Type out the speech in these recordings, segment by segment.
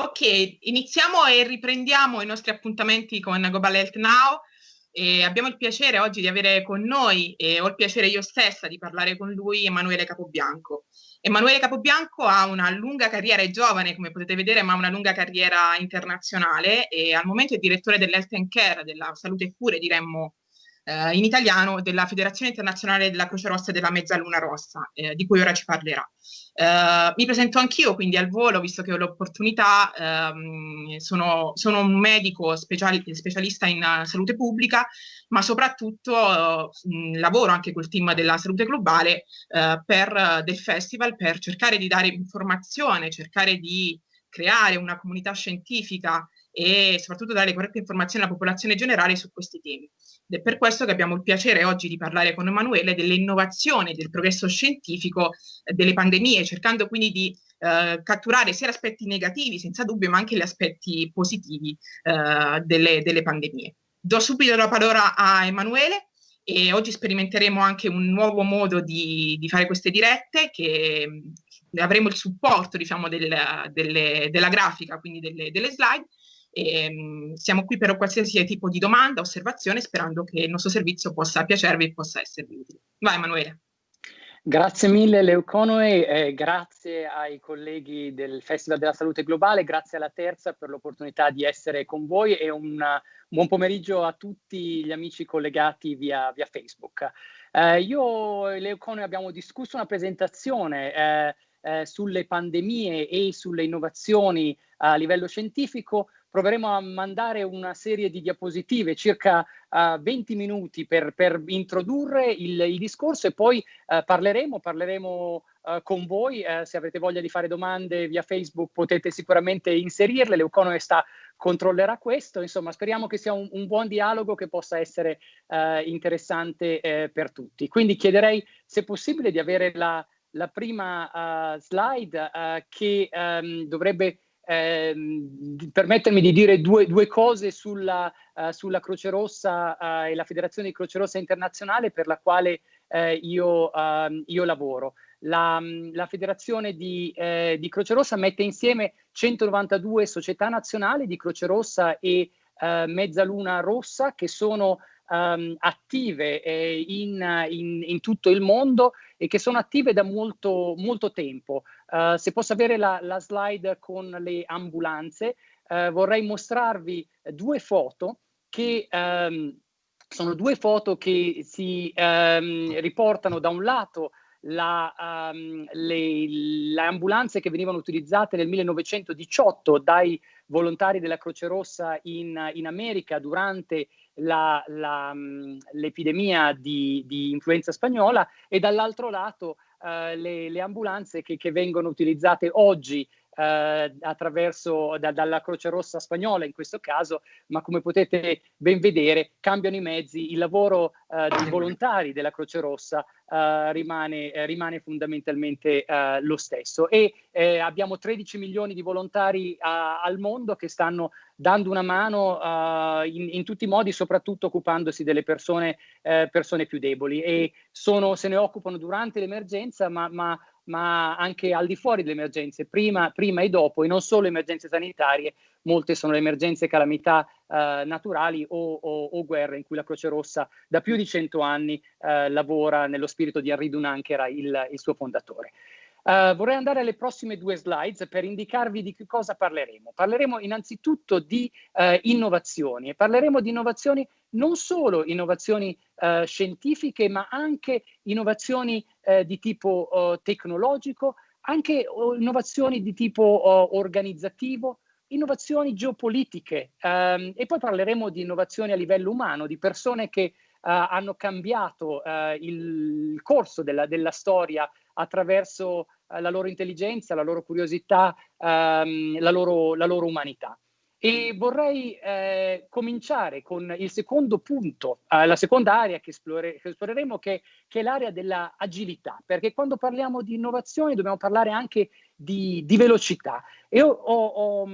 Ok, iniziamo e riprendiamo i nostri appuntamenti con Global Health Now. E abbiamo il piacere oggi di avere con noi, e ho il piacere io stessa di parlare con lui, Emanuele Capobianco. Emanuele Capobianco ha una lunga carriera, è giovane come potete vedere, ma ha una lunga carriera internazionale e al momento è direttore dell'Health and Care, della salute e cure diremmo eh, in italiano, della Federazione Internazionale della Croce Rossa e della Mezzaluna Rossa, eh, di cui ora ci parlerà. Uh, mi presento anch'io, quindi al volo, visto che ho l'opportunità, um, sono, sono, un medico speciali, specialista in uh, salute pubblica, ma soprattutto uh, lavoro anche col team della salute globale per, del festival per cercare di dare informazione, cercare di creare una comunità scientifica e soprattutto dare corrette informazioni alla popolazione generale su questi temi. Ed è per questo che abbiamo il piacere oggi di parlare con Emanuele delle innovazioni, del progresso scientifico, eh, delle pandemie, cercando quindi di eh, catturare sia gli aspetti negativi, senza dubbio, ma anche gli aspetti positivi eh, delle, delle pandemie. Do subito la parola a Emanuele e oggi sperimenteremo anche un nuovo modo di, di fare queste dirette che avremo il supporto diciamo del, delle, della grafica, quindi delle, delle slide e, ehm, siamo qui per qualsiasi tipo di domanda, osservazione, sperando che il nostro servizio possa piacervi e possa esservi utile. Vai Emanuele. Grazie mille Leuconoe, eh, grazie ai colleghi del Festival della Salute Globale, grazie alla Terza per l'opportunità di essere con voi e un buon pomeriggio a tutti gli amici collegati via, via Facebook. Eh, io e Leuconoe abbiamo discusso una presentazione eh, eh sulle pandemie e sulle innovazioni a livello scientifico proveremo a mandare una serie di diapositive, circa uh, 20 minuti per, per introdurre il, il, discorso e poi uh, parleremo, parleremo uh, con voi, se avrete voglia di fare domande via Facebook potete sicuramente inserirle, Leuconoe sta controllerà questo, insomma speriamo che sia un, un buon dialogo che possa essere interessante eh, per tutti. Quindi chiederei se possibile di avere la, la prima slide che um, dovrebbe ehm, permettermi di dire due, due cose sulla, uh, sulla, Croce Rossa uh, e la Federazione di Croce Rossa Internazionale per la quale uh, io, ehm, io, lavoro. La, la Federazione di, eh, di, Croce Rossa mette insieme 192 società nazionali di Croce Rossa e Mezzaluna Rossa che sono um, attive eh, in, in, in, tutto il mondo e che sono attive da molto, molto tempo. Uh, se posso avere la, la, slide con le ambulanze, uh, vorrei mostrarvi due foto che um, sono due foto che si um, riportano da un lato la, um, le, le, ambulanze che venivano utilizzate nel 1918 dai volontari della Croce Rossa in, in America durante l'epidemia di, di, influenza spagnola e dall'altro lato uh, le, le, ambulanze che, che, vengono utilizzate oggi eh, attraverso da, dalla Croce Rossa spagnola in questo caso, ma come potete ben vedere cambiano i mezzi, il lavoro eh, dei volontari della Croce Rossa eh, rimane, eh, rimane, fondamentalmente eh, lo stesso. E eh, abbiamo 13 milioni di volontari al mondo che stanno dando una mano in, in, tutti i modi, soprattutto occupandosi delle persone, persone più deboli. E sono, se ne occupano durante l'emergenza, ma, ma ma anche al di fuori delle emergenze, prima, prima e dopo, e non solo emergenze sanitarie, molte sono le emergenze calamità eh, naturali o, o, o, guerre in cui la Croce Rossa da più di cento anni eh, lavora nello spirito di Henri Dunant, che era il, il suo fondatore. Uh, vorrei andare alle prossime due slides per indicarvi di che cosa parleremo. Parleremo innanzitutto di uh, innovazioni e parleremo di innovazioni non solo innovazioni uh, scientifiche, ma anche innovazioni di tipo tecnologico, anche innovazioni di tipo organizzativo, innovazioni geopolitiche um, e poi parleremo di innovazioni a livello umano, di persone che hanno cambiato il, il corso della, della storia attraverso eh, la loro intelligenza, la loro curiosità, ehm, la, loro, la, loro, umanità. E vorrei eh, cominciare con il secondo punto, eh, la seconda area che, esplore, che esploreremo, che, che è l'area dell'agilità, perché quando parliamo di innovazione dobbiamo parlare anche di, di velocità. E ho, ho, ho,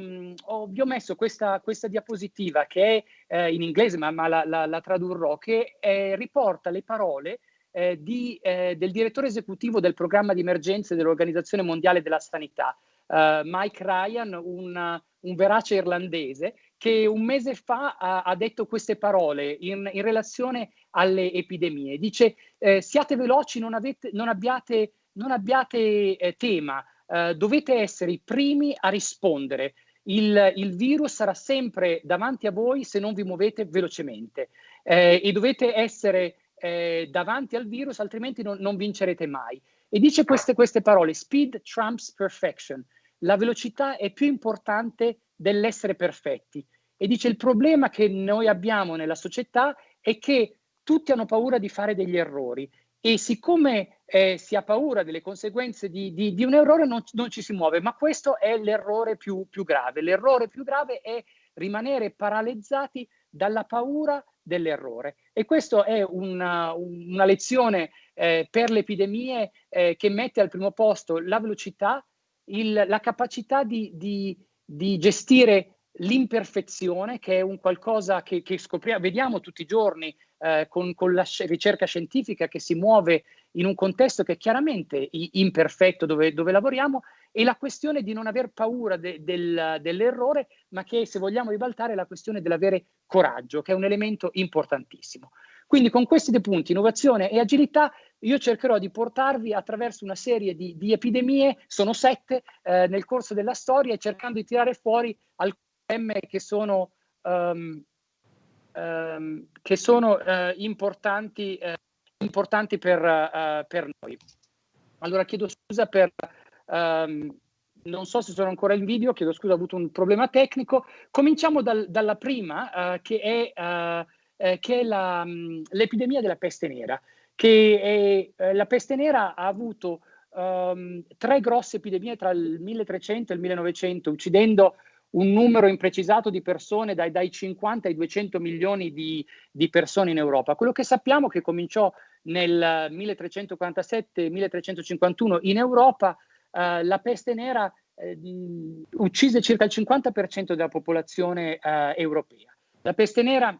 ho, vi ho messo questa, questa diapositiva che è eh, in inglese, ma, ma la, la, la, tradurrò, che eh, riporta le parole eh, di, eh, del direttore esecutivo del programma di emergenze dell'Organizzazione Mondiale della Sanità, Mike Ryan, un, un verace irlandese, che un mese fa ha, ha detto queste parole in, in, relazione alle epidemie. Dice eh, siate veloci, non, avete, non abbiate, non abbiate eh, tema, eh, dovete essere i primi a rispondere. Il, il, virus sarà sempre davanti a voi se non vi muovete velocemente eh, e dovete essere eh, davanti al virus, altrimenti non, non vincerete mai. E dice queste, queste parole, speed trumps perfection. La velocità è più importante dell'essere perfetti. E dice il problema che noi abbiamo nella società è che tutti hanno paura di fare degli errori e siccome eh, si ha paura delle conseguenze di, di, di un errore non, non, ci si muove, ma questo è l'errore più, più grave. L'errore più grave è rimanere paralizzati dalla paura dell'errore. E questa è una, una lezione eh, per le epidemie eh, che mette al primo posto la velocità, il, la capacità di, di, di gestire l'imperfezione, che è un qualcosa che, che scopriamo, vediamo tutti i giorni eh, con, con, la ricerca scientifica che si muove in un contesto che è chiaramente imperfetto dove, dove lavoriamo, e la questione di non aver paura de, del, dell'errore, ma che se vogliamo ribaltare è la questione dell'avere coraggio, che è un elemento importantissimo. Quindi con questi due punti, innovazione e agilità, io cercherò di portarvi attraverso una serie di, di epidemie, sono sette eh, nel corso della storia, cercando di tirare fuori alcune che sono, um, um, che sono uh, importanti, uh, importanti per, uh, per, noi. Allora chiedo scusa per... Um, non so se sono ancora in video, chiedo scusa, ho avuto un problema tecnico. Cominciamo dal, dalla prima, che è, che è mm, l'epidemia della peste nera. Che è, eh, la peste nera ha avuto um, tre grosse epidemie tra il 1300 e il 1900, uccidendo un numero imprecisato di persone dai, dai 50 ai 200 milioni di, di, persone in Europa. Quello che sappiamo è che cominciò nel 1347-1351 in Europa, eh, la peste nera eh, uccise circa il 50% della popolazione eh, europea. La peste nera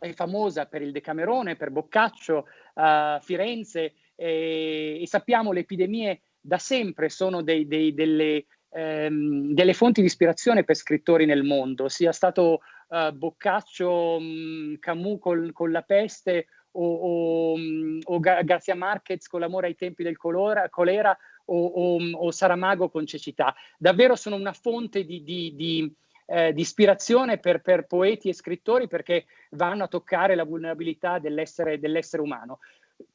è famosa per il Decamerone, per Boccaccio, uh, Firenze e, e, sappiamo le epidemie da sempre sono dei, dei, delle, ehm, delle, fonti di ispirazione per scrittori nel mondo, sia stato uh, Boccaccio, mh, mm, Camus col, con la peste o, o, mm, o Garcia Marquez con l'amore ai tempi del colora, colera o, o, o Saramago con cecità. Davvero sono una fonte di, di, di eh, di ispirazione per, per, poeti e scrittori perché vanno a toccare la vulnerabilità dell'essere, dell'essere umano.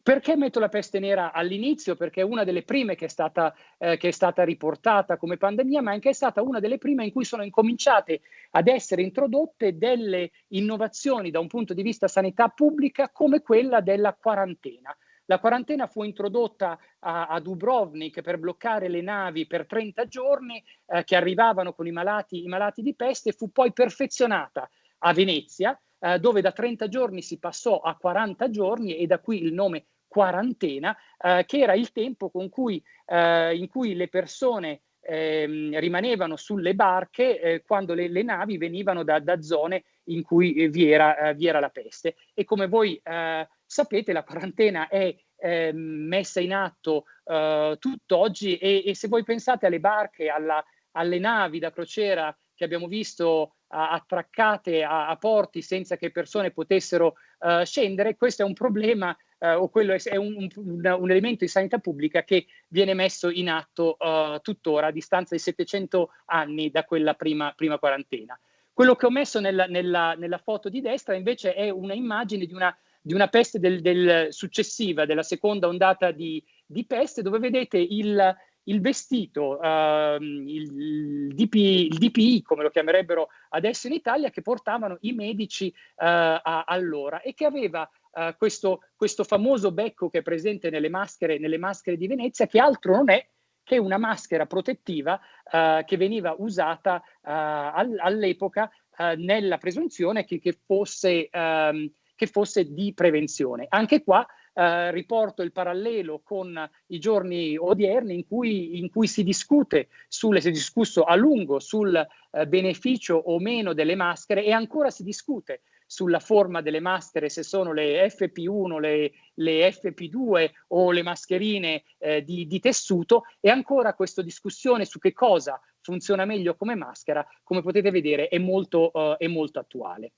Perché metto la peste nera all'inizio? Perché è una delle prime che è, stata, eh, che è stata riportata come pandemia, ma anche è stata una delle prime in cui sono incominciate ad essere introdotte delle innovazioni da un punto di vista sanità pubblica come quella della quarantena. La quarantena fu introdotta a, a Dubrovnik per bloccare le navi per 30 giorni eh, che arrivavano con i malati, i malati di peste e fu poi perfezionata a Venezia, eh, dove da 30 giorni si passò a 40 giorni e da qui il nome quarantena, eh, che era il tempo cui, eh, in cui le persone eh, rimanevano sulle barche eh, quando le, le, navi venivano da, da, zone in cui vi era, eh, vi era, la peste. E come voi eh, sapete la quarantena è eh, messa in atto eh, tutt'oggi e, e, se voi pensate alle barche, alla, alle navi da crociera che abbiamo visto attraccate a, a, porti senza che persone potessero uh, scendere, questo è un problema uh, o quello è, è un, un, un, elemento di sanità pubblica che viene messo in atto uh, tuttora a distanza di 700 anni da quella prima, prima quarantena. Quello che ho messo nella, nella, nella foto di destra invece è una immagine di una di una peste del, del successiva, della seconda ondata di, di peste, dove vedete il, il vestito, uh, il, DP, il, DPI, come lo chiamerebbero adesso in Italia, che portavano i medici uh, a, allora e che aveva uh, questo, questo, famoso becco che è presente nelle maschere, nelle maschere di Venezia, che altro non è che una maschera protettiva uh, che veniva usata all, all'epoca nella presunzione che, che fosse... Um, che fosse di prevenzione. Anche qua eh, riporto il parallelo con i giorni odierni in cui, in cui si discute, sulle, si è discusso a lungo sul eh, beneficio o meno delle maschere e ancora si discute sulla forma delle maschere, se sono le FP1, le, le FP2 o le mascherine eh, di, di, tessuto e ancora questa discussione su che cosa funziona meglio come maschera, come potete vedere, è molto, uh, è molto attuale.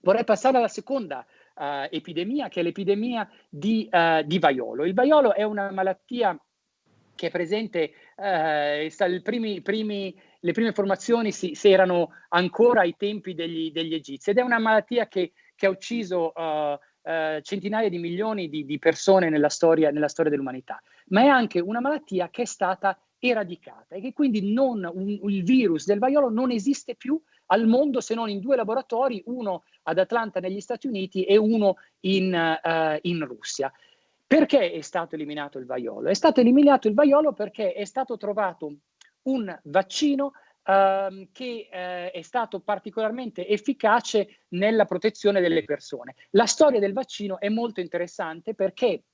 Vorrei passare alla seconda uh, epidemia, che è l'epidemia di, uh, di vaiolo. Il vaiolo è una malattia che è presente, eh, primi, primi, le prime informazioni si, si, erano ancora ai tempi degli, degli egizi ed è una malattia che, che ha ucciso uh, uh, centinaia di milioni di, di persone nella storia, nella storia dell'umanità, ma è anche una malattia che è stata eradicata e che quindi non, un, il virus del vaiolo non esiste più al mondo se non in due laboratori, uno ad Atlanta negli Stati Uniti e uno in, uh, in Russia. Perché è stato eliminato il vaiolo? È stato eliminato il vaiolo perché è stato trovato un vaccino Uh, che uh, è stato particolarmente efficace nella protezione delle persone. La storia del vaccino è molto interessante perché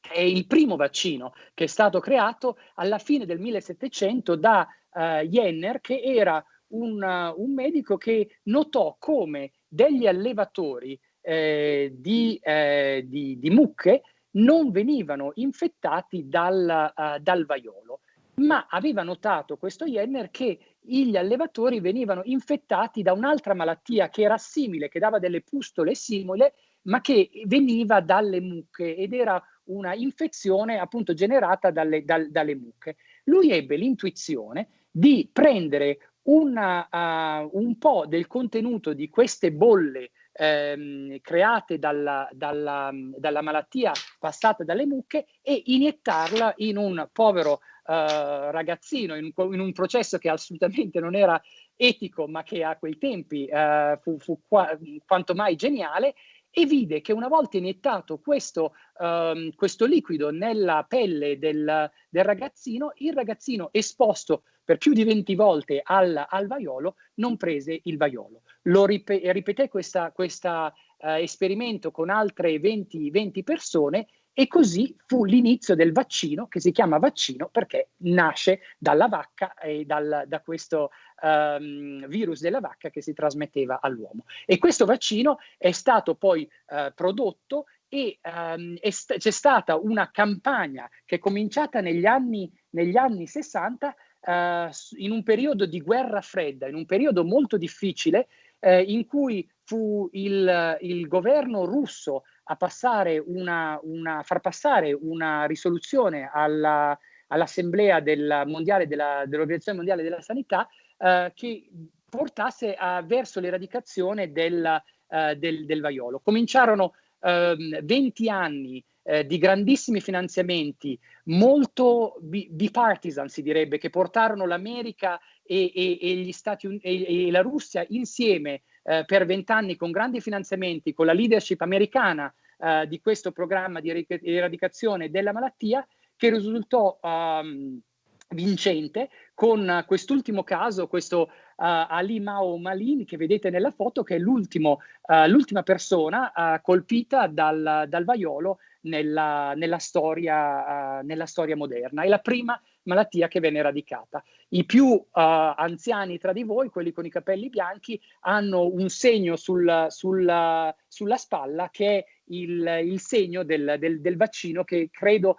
è il primo vaccino che è stato creato alla fine del 1700 da uh, Jenner, che era un, un, medico che notò come degli allevatori eh, di, eh, di, di mucche non venivano infettati dal, uh, dal vaiolo, ma aveva notato questo Jenner che gli allevatori venivano infettati da un'altra malattia che era simile, che dava delle pustole simili, ma che veniva dalle mucche ed era una infezione appunto generata dalle, dal, dalle mucche. Lui ebbe l'intuizione di prendere una, uh, un po' del contenuto di queste bolle ehm, create dalla, dalla, dalla, malattia passata dalle mucche e iniettarla in un povero eh, ragazzino, in, in, un processo che assolutamente non era etico, ma che a quei tempi eh, fu, fu qua, quanto mai geniale, e vide che una volta iniettato questo, um, questo liquido nella pelle del, del, ragazzino, il ragazzino esposto per più di 20 volte al, al vaiolo non prese il vaiolo. Lo rip ripeté questo uh, esperimento con altre 20, 20 persone e così fu l'inizio del vaccino, che si chiama vaccino perché nasce dalla vacca e dal, da questo um, virus della vacca che si trasmetteva all'uomo. E questo vaccino è stato poi uh, prodotto e um, st c'è stata una campagna che è cominciata negli anni, negli anni 60 Uh, in un periodo di guerra fredda, in un periodo molto difficile, eh, in cui fu il, il, governo russo a passare una, una, far passare una risoluzione alla, all'Assemblea del mondiale della, dell'Organizzazione Mondiale della Sanità eh, che portasse a, verso l'eradicazione del, eh, del, del, vaiolo. Cominciarono 20 ehm, anni eh, di grandissimi finanziamenti, molto bipartisan si direbbe, che portarono l'America e, e, e, e, la Russia insieme eh, per vent'anni con grandi finanziamenti, con la leadership americana eh, di questo programma di eradicazione della malattia, che risultò um, vincente con quest'ultimo caso, questo uh, Ali Mao Malin che vedete nella foto, che è l'ultima uh, persona uh, colpita dal, dal vaiolo nella, nella, storia, nella, storia, moderna. È la prima malattia che venne eradicata. I più anziani tra di voi, quelli con i capelli bianchi, hanno un segno sul, sul, sulla spalla che è il, il segno del, del, del, vaccino che credo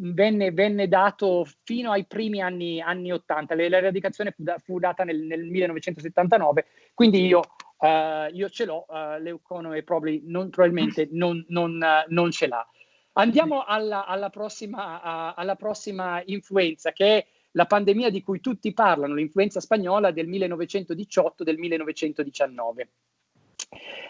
venne, venne, dato fino ai primi anni, anni 80, l'eradicazione fu, da, fu data nel, nel, 1979, quindi io, uh, io ce l'ho, uh, Leuconoe non, probabilmente non, non, uh, non, ce l'ha. Andiamo alla, alla, prossima, alla prossima influenza, che è la pandemia di cui tutti parlano, l'influenza spagnola del 1918, del 1919.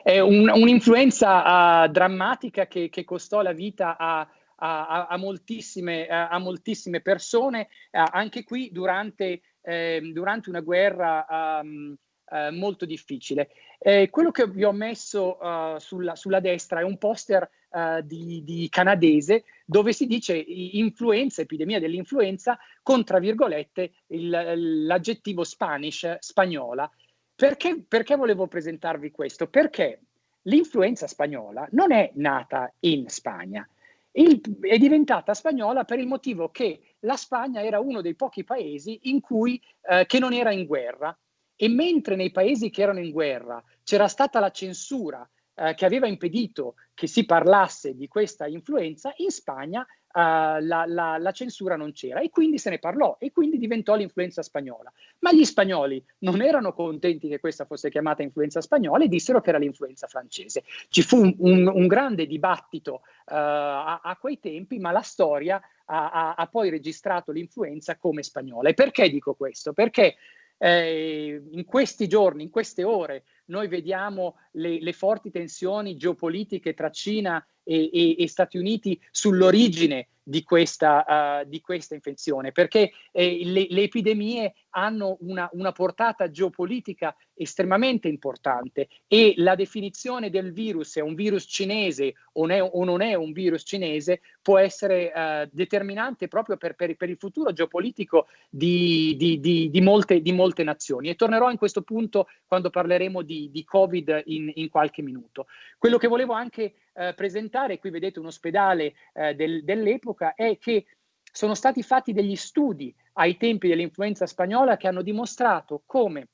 È un, un'influenza drammatica che, che, costò la vita a a, a, moltissime, a moltissime, persone, anche qui durante, eh, durante una guerra um, uh, molto difficile. Eh, quello che vi ho messo uh, sulla, sulla, destra è un poster uh, di, di, canadese dove si dice influenza, epidemia dell'influenza, con tra virgolette l'aggettivo Spanish, spagnola. Perché, perché volevo presentarvi questo? Perché l'influenza spagnola non è nata in Spagna, il, è diventata spagnola per il motivo che la Spagna era uno dei pochi paesi in cui, eh, che non era in guerra E mentre nei paesi che erano in guerra c'era stata la censura eh, che aveva impedito che si parlasse di questa influenza, in Spagna uh, la, la, la, censura non c'era e quindi se ne parlò e quindi diventò l'influenza spagnola. Ma gli spagnoli non erano contenti che questa fosse chiamata influenza spagnola e dissero che era l'influenza francese. Ci fu un, un, un grande dibattito uh, a, a, quei tempi, ma la storia ha, ha, ha poi registrato l'influenza come spagnola. E perché dico questo? Perché eh, in questi giorni, in queste ore, noi vediamo le, le forti tensioni geopolitiche tra Cina e, e, e Stati Uniti sull'origine di questa, uh, di questa infezione, perché eh, le, le, epidemie hanno una, una, portata geopolitica estremamente importante e la definizione del virus è un virus cinese o, ne, o non è un virus cinese può essere uh, determinante proprio per, per, per, il futuro geopolitico di, di, molte, di molte nazioni. E tornerò in questo punto quando parleremo di, di Covid in, in qualche minuto. Quello che volevo anche eh, presentare, qui vedete un ospedale eh, del, dell'epoca, è che sono stati fatti degli studi ai tempi dell'influenza spagnola che hanno dimostrato come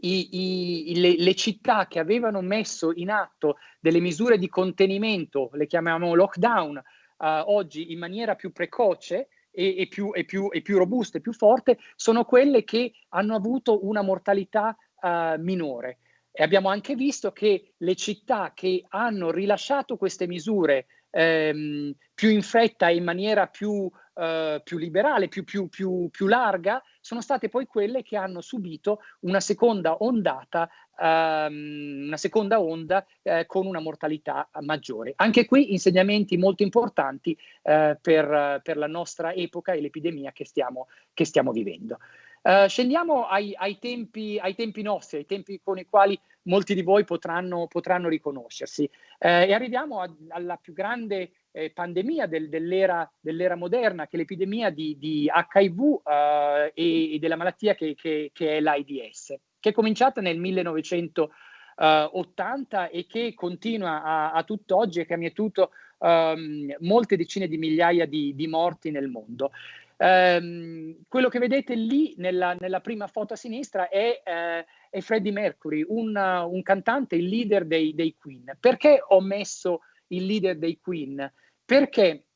i, i, le, le, città che avevano messo in atto delle misure di contenimento, le chiamiamo lockdown, eh, oggi in maniera più precoce, e, più, e, più, e, più, robusta e più forte, sono quelle che hanno avuto una mortalità uh, minore. E abbiamo anche visto che le città che hanno rilasciato queste misure ehm, più in fretta e in maniera più, eh, più liberale, più, più, più, larga, sono state poi quelle che hanno subito una seconda ondata, ehm, una seconda onda eh, con una mortalità maggiore. Anche qui insegnamenti molto importanti eh, per, per, la nostra epoca e l'epidemia che stiamo, che stiamo vivendo. Uh, scendiamo ai, ai, tempi, ai, tempi, nostri, ai tempi con i quali molti di voi potranno, potranno riconoscersi. Uh, e arriviamo a, alla più grande eh, pandemia del, dell'era, dell'era, moderna, che è l'epidemia di, di HIV uh, e, e, della malattia che, che, che, è l'AIDS, che è cominciata nel 1980 e che continua a, a tutt'oggi e che ha mietuto um, molte decine di migliaia di, di morti nel mondo. Um, quello che vedete lì nella, nella, prima foto a sinistra è, uh, è Freddie Mercury, un, un, cantante, il leader dei, dei, Queen. Perché ho messo il leader dei Queen? Perché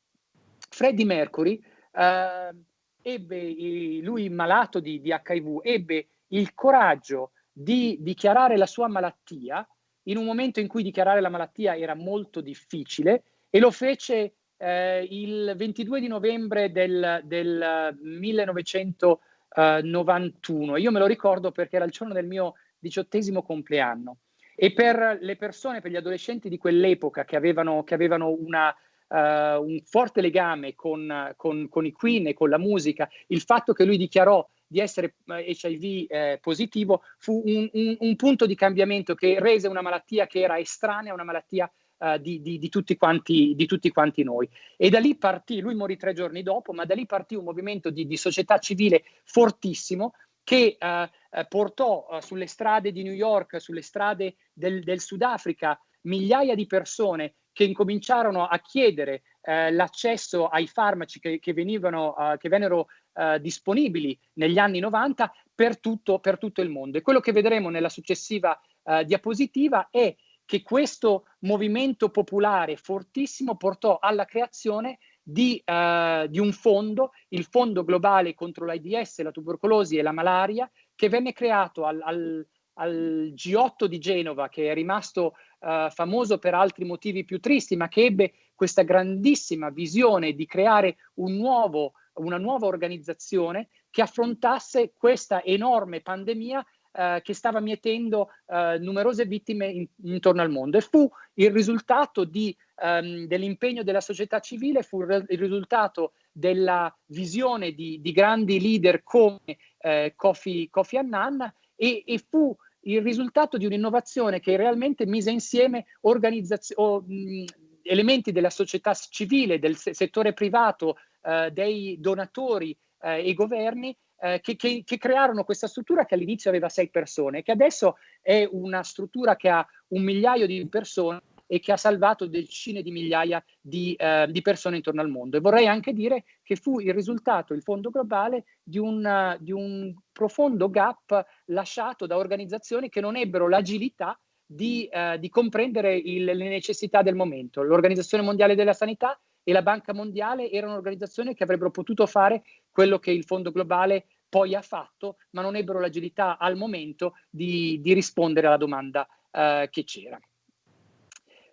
Freddie Mercury, uh, ebbe, lui malato di, di HIV, ebbe il coraggio di dichiarare la sua malattia in un momento in cui dichiarare la malattia era molto difficile e lo fece eh, il 22 di novembre del, del 1991. Io me lo ricordo perché era il giorno del mio diciottesimo compleanno. E per le persone, per gli adolescenti di quell'epoca che avevano, che avevano una, Uh, un forte legame con, con, con, i Queen e con la musica, il fatto che lui dichiarò di essere uh, eh, HIV eh, positivo fu un, un, un, punto di cambiamento che rese una malattia che era estranea, una malattia uh, di, di, di, tutti quanti, di, tutti quanti, noi. E da lì partì, lui morì tre giorni dopo, ma da lì partì un movimento di, società civile fortissimo che uh, portò uh, sulle strade di New York, sulle strade del, del Sudafrica, migliaia di persone che incominciarono a chiedere eh, l'accesso ai farmaci che, che, venivano, uh, che vennero uh, disponibili negli anni 90 per tutto, per tutto, il mondo. E quello che vedremo nella successiva uh, diapositiva è che questo movimento popolare fortissimo portò alla creazione di, uh, di, un fondo, il Fondo Globale contro l'AIDS, la tubercolosi e la malaria, che venne creato al, al, al G8 di Genova, che è rimasto uh, famoso per altri motivi più tristi, ma che ebbe questa grandissima visione di creare un nuovo, una nuova organizzazione che affrontasse questa enorme pandemia eh, che stava mietendo eh, numerose vittime in, intorno al mondo. E fu il risultato um, dell'impegno della società civile, fu il risultato della visione di, di grandi leader come eh, Kofi, Kofi Annan e, e fu il risultato di un'innovazione che realmente mise insieme o, mh, elementi della società civile, del settore privato, eh, dei donatori eh, e governi eh, che, che, che, crearono questa struttura che all'inizio aveva sei persone, che adesso è una struttura che ha un migliaio di persone e che ha salvato decine di migliaia di, eh, di persone intorno al mondo. E vorrei anche dire che fu il risultato, il fondo globale, di un, di un profondo gap lasciato da organizzazioni che non ebbero l'agilità di, eh, di comprendere il, le necessità del momento. L'Organizzazione Mondiale della Sanità e la Banca Mondiale erano organizzazioni che avrebbero potuto fare quello che il Fondo Globale poi ha fatto, ma non ebbero l'agilità al momento di, di rispondere alla domanda eh, che c'era.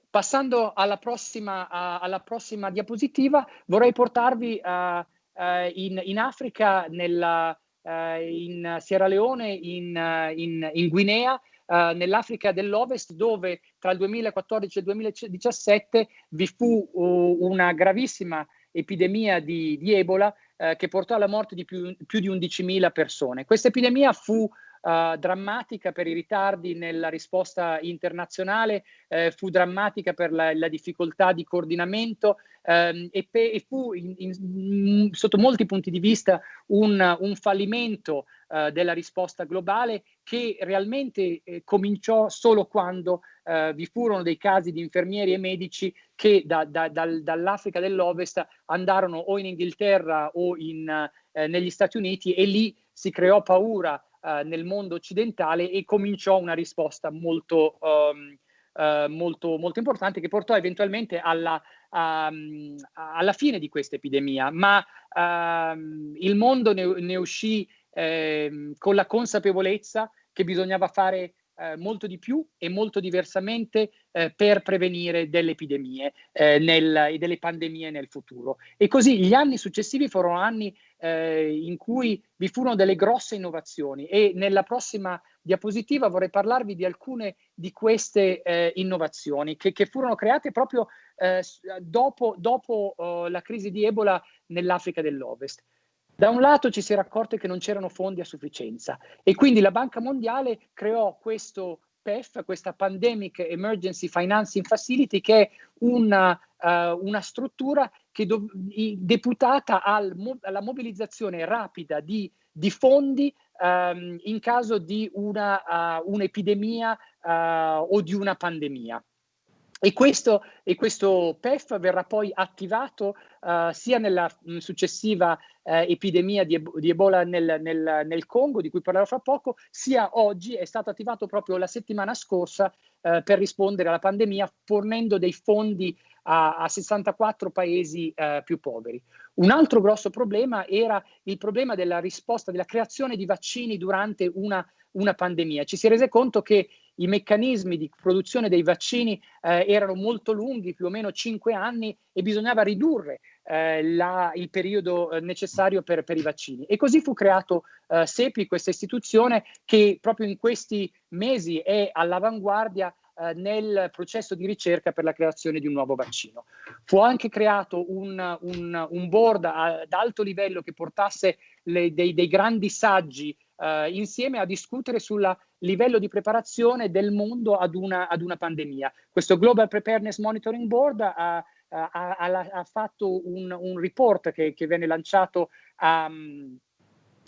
Passando alla prossima, uh, alla prossima, diapositiva, vorrei portarvi uh, uh, in, in, Africa, nella, in Sierra Leone, in, in, in Guinea, nell'Africa dell'Ovest, dove tra il 2014 e il 2017 vi fu una gravissima epidemia di, di Ebola che portò alla morte di più, più di 11.000 persone. Questa epidemia fu Uh, drammatica per i ritardi nella risposta internazionale, eh, fu drammatica per la, la difficoltà di coordinamento ehm, e, pe- e, fu in, in, sotto molti punti di vista un, un fallimento uh, della risposta globale che realmente eh, cominciò solo quando uh, vi furono dei casi di infermieri e medici che da, da, dal, dall'Africa dell'Ovest andarono o in Inghilterra o in, negli Stati Uniti e lì si creò paura uh, nel mondo occidentale e cominciò una risposta molto, um, molto, molto importante che portò eventualmente alla, um, alla fine di questa epidemia, ma um, il mondo ne, ne uscì eh, con la consapevolezza che bisognava fare eh, molto di più e molto diversamente eh, per prevenire delle epidemie eh, nel, e delle pandemie nel futuro. E così gli anni successivi furono anni eh, in cui vi furono delle grosse innovazioni e nella prossima diapositiva vorrei parlarvi di alcune di queste eh, innovazioni che, che, furono create proprio eh, dopo, dopo oh, la crisi di Ebola nell'Africa dell'Ovest. Da un lato ci si era accorto che non c'erano fondi a sufficienza e quindi la Banca Mondiale creò questo PEF, questa Pandemic Emergency Financing Facility, che è una, uh, una struttura che deputata al alla mobilizzazione rapida di, di fondi um, in caso di una, uh, un'epidemia uh, o di una pandemia. E questo, e questo, PEF verrà poi attivato uh, sia nella mh, successiva uh, epidemia di, di Ebola nel, nel, nel, Congo, di cui parlerò fra poco, sia oggi, è stato attivato proprio la settimana scorsa uh, per rispondere alla pandemia, fornendo dei fondi a, a 64 paesi più poveri. Un altro grosso problema era il problema della risposta, della creazione di vaccini durante una, una pandemia. Ci si è rese conto che i meccanismi di produzione dei vaccini eh, erano molto lunghi, più o meno cinque anni, e bisognava ridurre eh, la, il periodo eh, necessario per, per, i vaccini. E così fu creato eh, SEPI, questa istituzione che proprio in questi mesi è all'avanguardia eh, nel processo di ricerca per la creazione di un nuovo vaccino. Fu anche creato un, un, un board ad alto livello che portasse le, dei, dei grandi saggi eh, insieme a discutere sul livello di preparazione del mondo ad una, ad una pandemia. Questo Global Preparedness Monitoring Board ha, ha, ha, ha fatto un, un, report che, che venne lanciato um,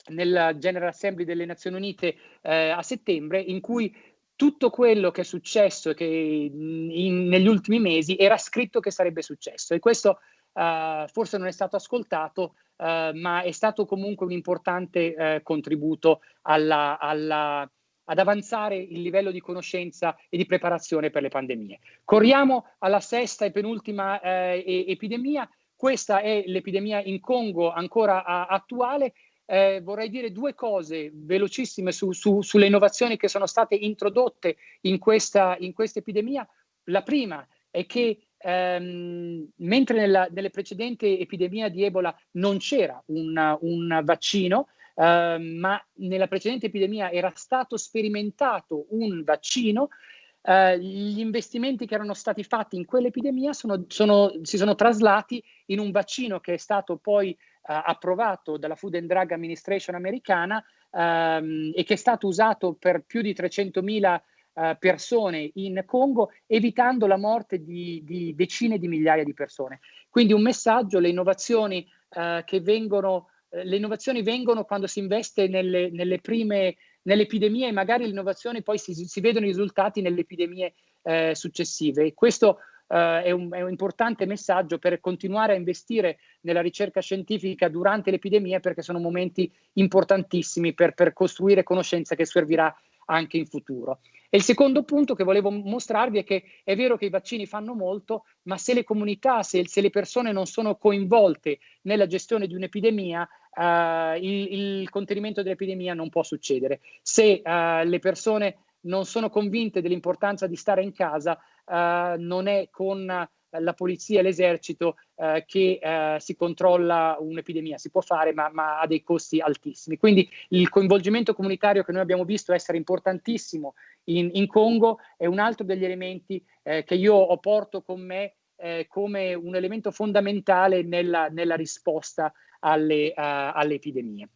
nel General Assembly delle Nazioni Unite eh, a settembre, in cui tutto quello che è successo che in, negli ultimi mesi era scritto che sarebbe successo e questo uh, forse non è stato ascoltato eh, ma è stato comunque un importante eh, contributo alla, alla, ad avanzare il livello di conoscenza e di preparazione per le pandemie. Corriamo alla sesta e penultima eh, epidemia. Questa è l'epidemia in Congo ancora attuale. Eh, vorrei dire due cose velocissime su, su, sulle innovazioni che sono state introdotte in questa, in questa epidemia. La prima è che ehm, mentre nella, nelle precedenti epidemie di Ebola non c'era un, un vaccino, ehm, ma nella precedente epidemia era stato sperimentato un vaccino, Uh, gli investimenti che erano stati fatti in quell'epidemia sono, sono, si sono traslati in un vaccino che è stato poi uh, approvato dalla Food and Drug Administration americana um, e che è stato usato per più di 300.000 uh, persone in Congo, evitando la morte di, di, decine di migliaia di persone. Quindi un messaggio, le innovazioni uh, che vengono eh, le innovazioni vengono quando si investe nelle, nelle prime, nelle epidemie e magari le innovazioni poi si, si vedono i risultati nelle epidemie eh, successive. E questo eh, è, un, è, un, importante messaggio per continuare a investire nella ricerca scientifica durante le epidemie perché sono momenti importantissimi per, per costruire conoscenza che servirà anche in futuro. E il secondo punto che volevo mostrarvi è che è vero che i vaccini fanno molto, ma se le comunità, se, se le persone non sono coinvolte nella gestione di un'epidemia, uh, il, il, contenimento dell'epidemia non può succedere. Se uh, le persone non sono convinte dell'importanza di stare in casa, uh, non è con la polizia e l'esercito eh, che eh, si controlla un'epidemia. Si può fare, ma, ma, ha dei costi altissimi. Quindi il coinvolgimento comunitario che noi abbiamo visto essere importantissimo in, in Congo è un altro degli elementi eh, che io ho porto con me eh, come un elemento fondamentale nella, nella risposta alle, uh, alle, epidemie.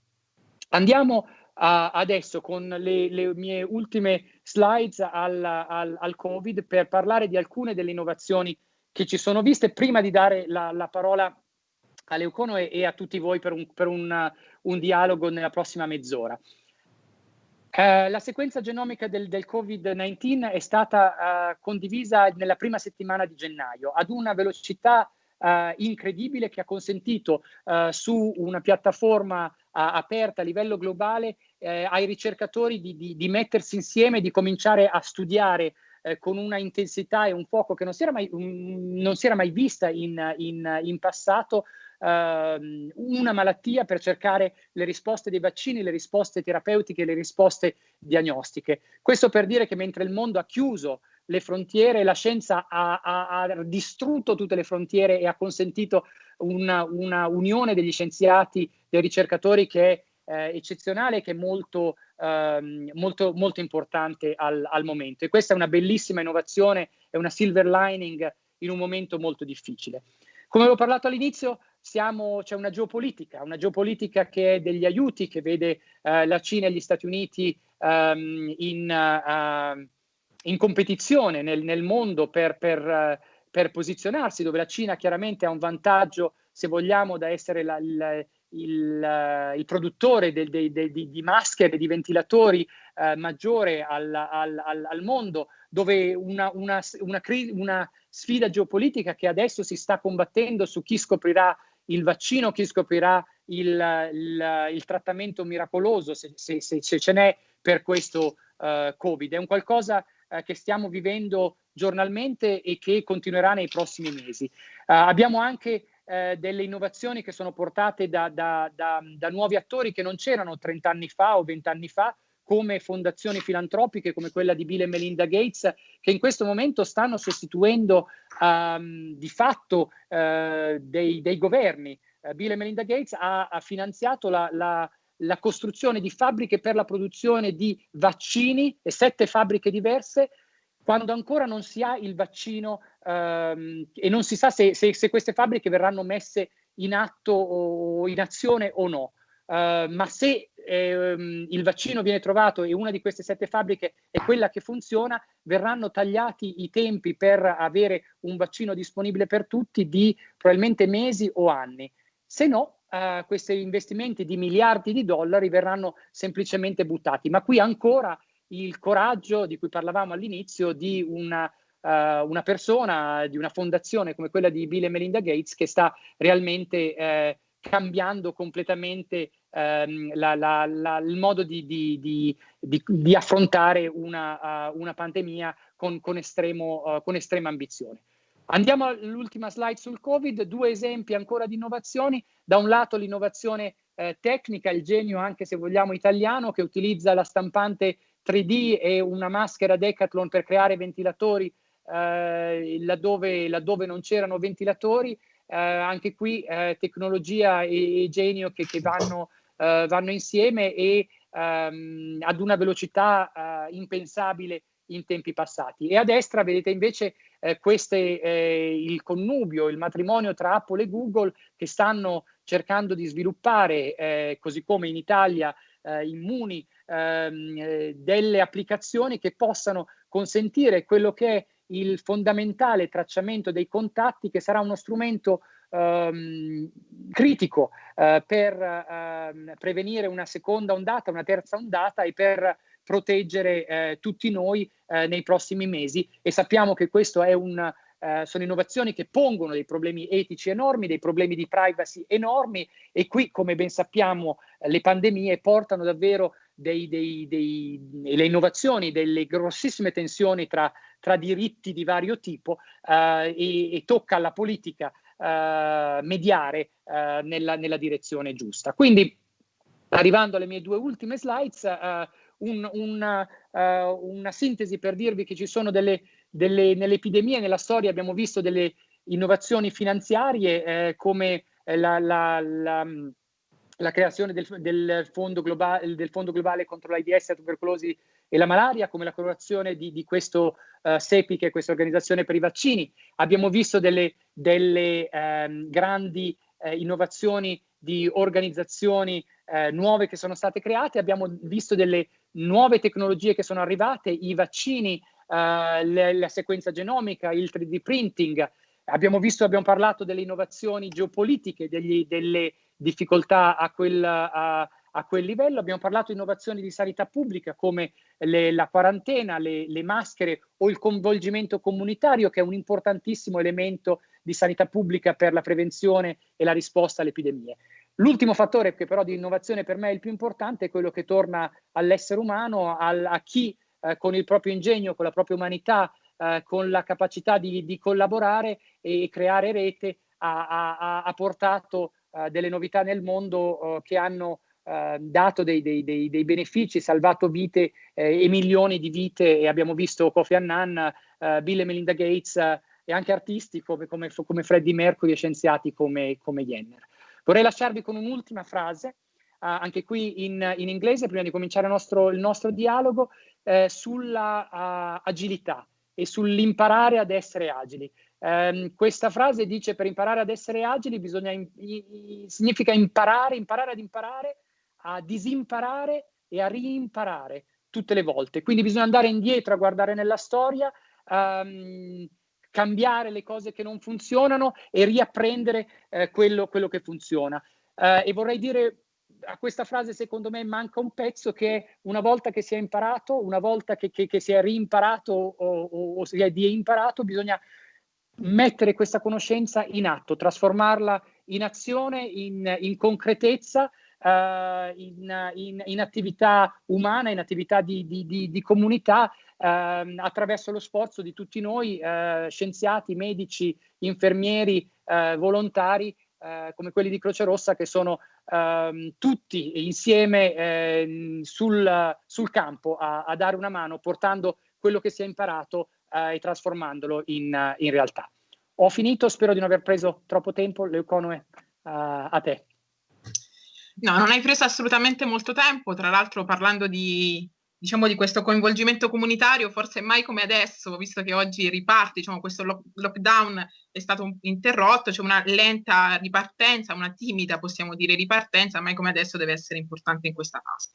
Andiamo uh, adesso con le, le, mie ultime slides al, al, al Covid per parlare di alcune delle innovazioni che ci sono viste prima di dare la, la parola a Leucono e, e, a tutti voi per un, per un, un dialogo nella prossima mezz'ora. Uh, la sequenza genomica del, del Covid-19 è stata uh, condivisa nella prima settimana di gennaio ad una velocità uh, incredibile che ha consentito su una piattaforma aperta a livello globale ai ricercatori di, di, di mettersi insieme, di cominciare a studiare eh, con una intensità e un fuoco che non si era mai, um, non si era mai vista in, in, in passato, uh, una malattia per cercare le risposte dei vaccini, le risposte terapeutiche, le risposte diagnostiche. Questo per dire che mentre il mondo ha chiuso le frontiere, la scienza ha, ha, ha distrutto tutte le frontiere e ha consentito una, una unione degli scienziati, dei ricercatori che è eh, eccezionale, che è molto ehm, molto, molto importante al, al, momento. E questa è una bellissima innovazione, è una silver lining in un momento molto difficile. Come avevo parlato all'inizio, c'è una geopolitica, una geopolitica che è degli aiuti, che vede eh, la Cina e gli Stati Uniti um, in, uh, in, competizione nel, nel mondo per, per, uh, per, posizionarsi, dove la Cina chiaramente ha un vantaggio, se vogliamo, da essere la, la, il, uh, il produttore de, de, de, di maschere, di ventilatori uh, maggiore al, al, al, mondo, dove una, una, una, una, sfida geopolitica che adesso si sta combattendo su chi scoprirà il vaccino, chi scoprirà il, il, il trattamento miracoloso, se, se, se, se ce n'è per questo uh, Covid. È un qualcosa che stiamo vivendo giornalmente e che continuerà nei prossimi mesi. abbiamo anche eh, delle innovazioni che sono portate da, da, da, da nuovi attori che non c'erano 30 anni fa o 20 anni fa, come fondazioni filantropiche come quella di Bill e Melinda Gates, che in questo momento stanno sostituendo um, di fatto uh, dei, dei, governi. Uh, Bill e Melinda Gates ha, ha finanziato la, la, la, costruzione di fabbriche per la produzione di vaccini e sette fabbriche diverse quando ancora non si ha il vaccino ehm, e non si sa se, se, se, queste fabbriche verranno messe in atto o in azione o no. Uh, ma se ehm, il vaccino viene trovato e una di queste sette fabbriche è quella che funziona, verranno tagliati i tempi per avere un vaccino disponibile per tutti di probabilmente mesi o anni. Se no, uh, questi investimenti di miliardi di dollari verranno semplicemente buttati. Ma qui ancora il coraggio di cui parlavamo all'inizio di una, uh, una, persona, di una fondazione come quella di Bill e Melinda Gates che sta realmente eh, cambiando completamente ehm, la, la, la, il modo di, di, di, di affrontare una, uh, una, pandemia con, con, estremo, uh, con estrema ambizione. Andiamo all'ultima slide sul Covid, due esempi ancora di innovazioni. Da un lato l'innovazione eh, tecnica, il genio anche se vogliamo italiano, che utilizza la stampante 3D e una maschera Decathlon per creare ventilatori eh, laddove, laddove, non c'erano ventilatori. Eh, anche qui eh, tecnologia e, e, genio che, che vanno, eh, vanno, insieme e ehm, ad una velocità eh, impensabile in tempi passati. E a destra vedete invece eh, queste, eh, il connubio, il matrimonio tra Apple e Google che stanno cercando di sviluppare, eh, così come in Italia, eh, immuni ehm, eh, delle applicazioni che possano consentire quello che è il fondamentale tracciamento dei contatti che sarà uno strumento ehm, critico eh, per ehm, prevenire una seconda ondata, una terza ondata e per proteggere eh, tutti noi eh, nei prossimi mesi. E sappiamo che questo è un eh, sono innovazioni che pongono dei problemi etici enormi, dei problemi di privacy enormi e qui, come ben sappiamo, le pandemie portano davvero dei, dei, dei, le innovazioni, delle grossissime tensioni tra, tra diritti di vario tipo eh, e, e, tocca alla politica eh, mediare eh, nella, nella, direzione giusta. Quindi, arrivando alle mie due ultime slides, eh, un, un, uh, una sintesi per dirvi che ci sono delle, delle, nelle epidemie, nella storia abbiamo visto delle innovazioni finanziarie eh, come la, la, la, la creazione del, del, fondo globale, del, fondo globale, contro l'AIDS, la tubercolosi e la malaria, come la creazione di, di questo uh, SEPI, che è questa organizzazione per i vaccini. Abbiamo visto delle, delle um, grandi uh, innovazioni di organizzazioni uh, nuove che sono state create, abbiamo visto delle nuove tecnologie che sono arrivate, i vaccini, le, la sequenza genomica, il 3D printing. Abbiamo visto, abbiamo parlato delle innovazioni geopolitiche, degli, delle difficoltà a quel, a, a quel, livello. Abbiamo parlato di innovazioni di sanità pubblica come le, la quarantena, le, le, maschere o il coinvolgimento comunitario che è un importantissimo elemento di sanità pubblica per la prevenzione e la risposta alle epidemie. L'ultimo fattore che però di innovazione per me è il più importante è quello che torna all'essere umano, al, a chi eh, con il proprio ingegno, con la propria umanità, eh, con la capacità di, di, collaborare e creare rete ha, ha, ha portato uh, delle novità nel mondo uh, che hanno uh, dato dei, dei, dei, dei, benefici, salvato vite eh, e milioni di vite e abbiamo visto Kofi Annan, Bill e Melinda Gates e anche artisti come, come, come Freddie Mercury e scienziati come, come Jenner. Vorrei lasciarvi con un'ultima frase, anche qui in, in, inglese, prima di cominciare il nostro, il nostro dialogo, eh, sulla agilità e sull'imparare ad essere agili. Um, questa frase dice per imparare ad essere agili bisogna in, in, significa imparare, imparare ad imparare, a disimparare e a riimparare tutte le volte. Quindi bisogna andare indietro a guardare nella storia, um, cambiare le cose che non funzionano e riapprendere eh, quello, quello, che funziona. Uh, e vorrei dire a questa frase secondo me manca un pezzo che una volta che si è imparato, una volta che, che, che si è rimparato o, o, o si è imparato, bisogna mettere questa conoscenza in atto, trasformarla in azione, in, in concretezza, uh, in, in, in, attività umana, in attività di, di, di, di comunità, uh, attraverso lo sforzo di tutti noi, uh, scienziati, medici, infermieri, eh, volontari, come quelli di Croce Rossa, che sono ehm, tutti insieme sul, sul, campo a, a dare una mano, portando quello che si è imparato eh, e trasformandolo in, in, realtà. Ho finito, spero di non aver preso troppo tempo, Leuconoe, uh, a te. No, non hai preso assolutamente molto tempo, tra l'altro parlando di, diciamo, di questo coinvolgimento comunitario, forse mai come adesso, visto che oggi riparte, diciamo, questo lo- lockdown è stato interrotto, c'è una lenta ripartenza, una timida, possiamo dire, ripartenza, mai come adesso deve essere importante in questa fase.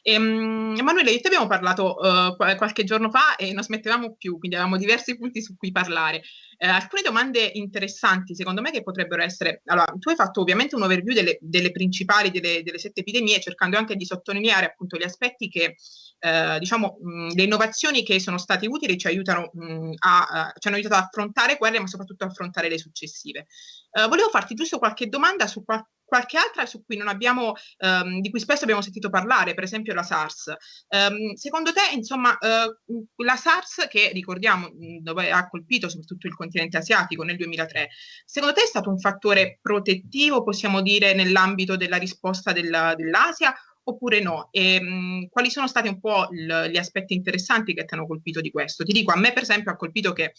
Ehm, Emanuele, io ti abbiamo parlato uh, qualche giorno fa e non smettevamo più, quindi avevamo diversi punti su cui parlare. Eh, alcune domande interessanti, secondo me, che potrebbero essere... Allora, tu hai fatto ovviamente un overview delle, delle principali, delle, delle, sette epidemie, cercando anche di sottolineare appunto gli aspetti che, eh, diciamo, mh, le innovazioni che sono state utili ci aiutano mh, a, a, ci hanno aiutato ad affrontare quelle, ma soprattutto a affrontare le successive. Eh, volevo farti giusto qualche domanda su qual qualche altra su cui non abbiamo, um, di cui spesso abbiamo sentito parlare, per esempio la SARS. Um, secondo te, insomma, uh, la SARS, che ricordiamo dove ha colpito soprattutto il continente asiatico nel 2003, secondo te è stato un fattore protettivo, possiamo dire, nell'ambito della risposta della, dell'Asia? Oppure no? E, mh, quali sono stati un po' l- gli aspetti interessanti che ti hanno colpito di questo? Ti dico, a me per esempio ha colpito che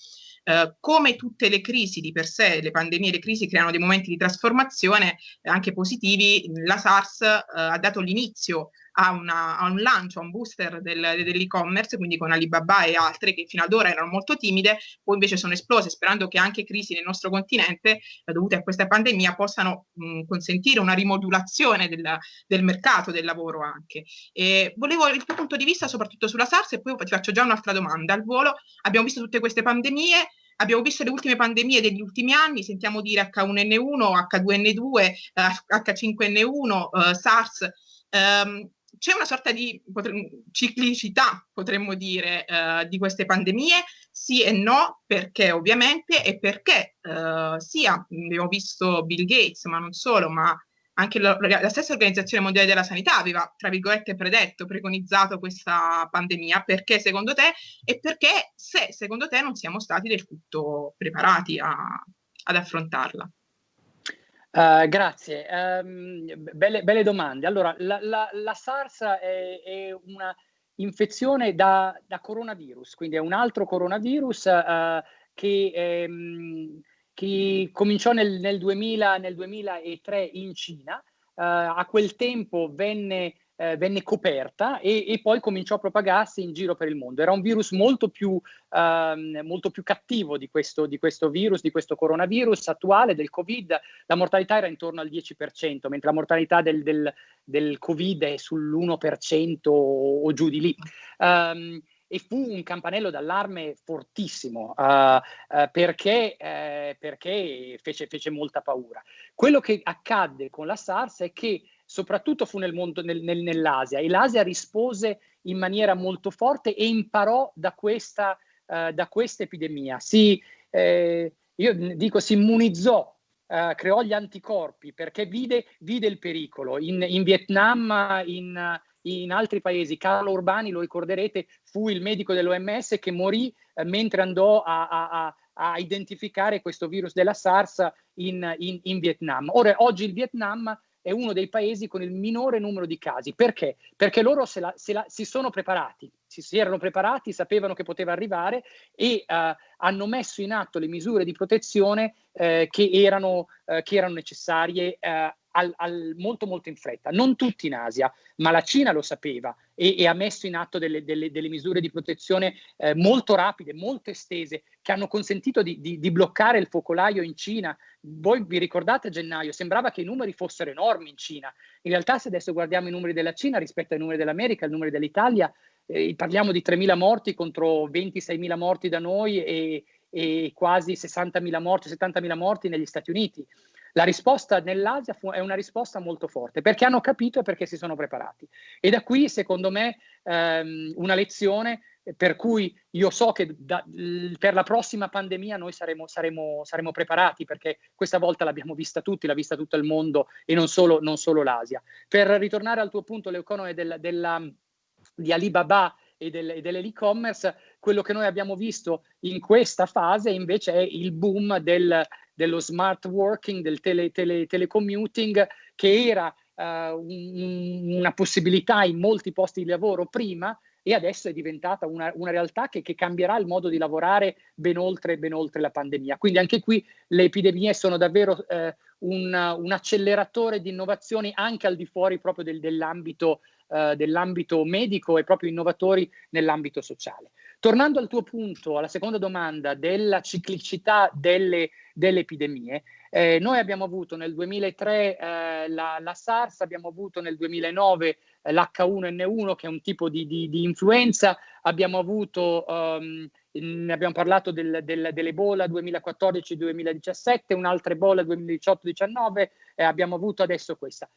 eh, come tutte le crisi di per sé, le pandemie, le crisi creano dei momenti di trasformazione eh, anche positivi, la SARS eh, ha dato l'inizio a, una, a, un lancio, a un booster del, dell'e-commerce, quindi con Alibaba e altre che fino ad ora erano molto timide, poi invece sono esplose, sperando che anche crisi nel nostro continente eh, dovute a questa pandemia possano mh, consentire una rimodulazione del, del, mercato del lavoro anche. E volevo il tuo punto di vista soprattutto sulla SARS e poi ti faccio già un'altra domanda al volo. Abbiamo visto tutte queste pandemie, abbiamo visto le ultime pandemie degli ultimi anni, sentiamo dire H1N1, H2N2, H5N1, SARS. Um, c'è una sorta di potre, ciclicità, potremmo dire, uh, di queste pandemie, sì e no, perché ovviamente e perché uh, sia, abbiamo visto Bill Gates, ma non solo, ma anche la, la, stessa Organizzazione Mondiale della Sanità aveva, tra virgolette, predetto, preconizzato questa pandemia, perché secondo te e perché se secondo te non siamo stati del tutto preparati a, ad affrontarla? Uh, grazie, um, belle, belle, domande. Allora, la, la, la SARS è, è, una infezione da, da, coronavirus, quindi è un altro coronavirus uh, che... Um, che cominciò nel, nel, 2000, nel 2003 in Cina, uh, a quel tempo venne, uh, venne coperta e, e, poi cominciò a propagarsi in giro per il mondo. Era un virus molto più, uh, molto più cattivo di questo, di questo, virus, di questo coronavirus attuale, del Covid. La mortalità era intorno al 10%, mentre la mortalità del, del, del Covid è sull'1% o, o, giù di lì. Um, e fu un campanello d'allarme fortissimo uh, uh, perché, uh, perché fece, fece, molta paura. Quello che accadde con la SARS è che soprattutto fu nel mondo, nel, nel, nell'Asia e l'Asia rispose in maniera molto forte e imparò da questa, da questa epidemia. Si, eh, io dico, si immunizzò Uh, creò gli anticorpi perché vide, vide il pericolo. In, in Vietnam, in, in altri paesi. Carlo Urbani, lo ricorderete, fu il medico dell'OMS che morì eh, mentre andò a, a, a, identificare questo virus della SARS in, in, in Vietnam. Ora, oggi il Vietnam è uno dei paesi con il minore numero di casi. Perché? Perché loro se la, se la, si sono preparati, si, si, erano preparati, sapevano che poteva arrivare e uh, hanno messo in atto le misure di protezione uh, che, erano, uh, che, erano, necessarie al, al, molto molto in fretta. Non tutti in Asia, ma la Cina lo sapeva e, e ha messo in atto delle, delle, delle misure di protezione eh, molto rapide, molto estese, che hanno consentito di, di, di, bloccare il focolaio in Cina. Voi vi ricordate a gennaio? Sembrava che i numeri fossero enormi in Cina. In realtà se adesso guardiamo i numeri della Cina rispetto ai numeri dell'America, i numeri dell'Italia, eh, parliamo di 3.000 morti contro 26.000 morti da noi e, e quasi 60.000 morti, 70.000 morti negli Stati Uniti. La risposta nell'Asia fu, è una risposta molto forte perché hanno capito e perché si sono preparati. E da qui, secondo me, ehm, una lezione per cui io so che da, per la prossima pandemia noi saremo, saremo, saremo, preparati perché questa volta l'abbiamo vista tutti, l'ha vista tutto il mondo e non solo, non solo l'Asia. Per ritornare al tuo punto, l'economia della, della, di Alibaba e, del, e dell'e-commerce, quello che noi abbiamo visto in questa fase invece è il boom del, dello smart working, del tele, tele, telecommuting, che era uh, un, una possibilità in molti posti di lavoro prima e adesso è diventata una, una realtà che, che, cambierà il modo di lavorare ben oltre, ben oltre, la pandemia. Quindi anche qui le epidemie sono davvero eh, un, un, acceleratore di innovazioni anche al di fuori proprio del, dell'ambito, eh, dell'ambito medico e proprio innovatori nell'ambito sociale. Tornando al tuo punto, alla seconda domanda della ciclicità delle, delle epidemie, eh, noi abbiamo avuto nel 2003 eh, la, la, SARS, abbiamo avuto nel 2009 eh, l'H1N1 che è un tipo di, di, di influenza, abbiamo avuto, um, abbiamo parlato del, del, dell'Ebola 2014-2017, un'altra Ebola 2018-19 e abbiamo avuto adesso questa.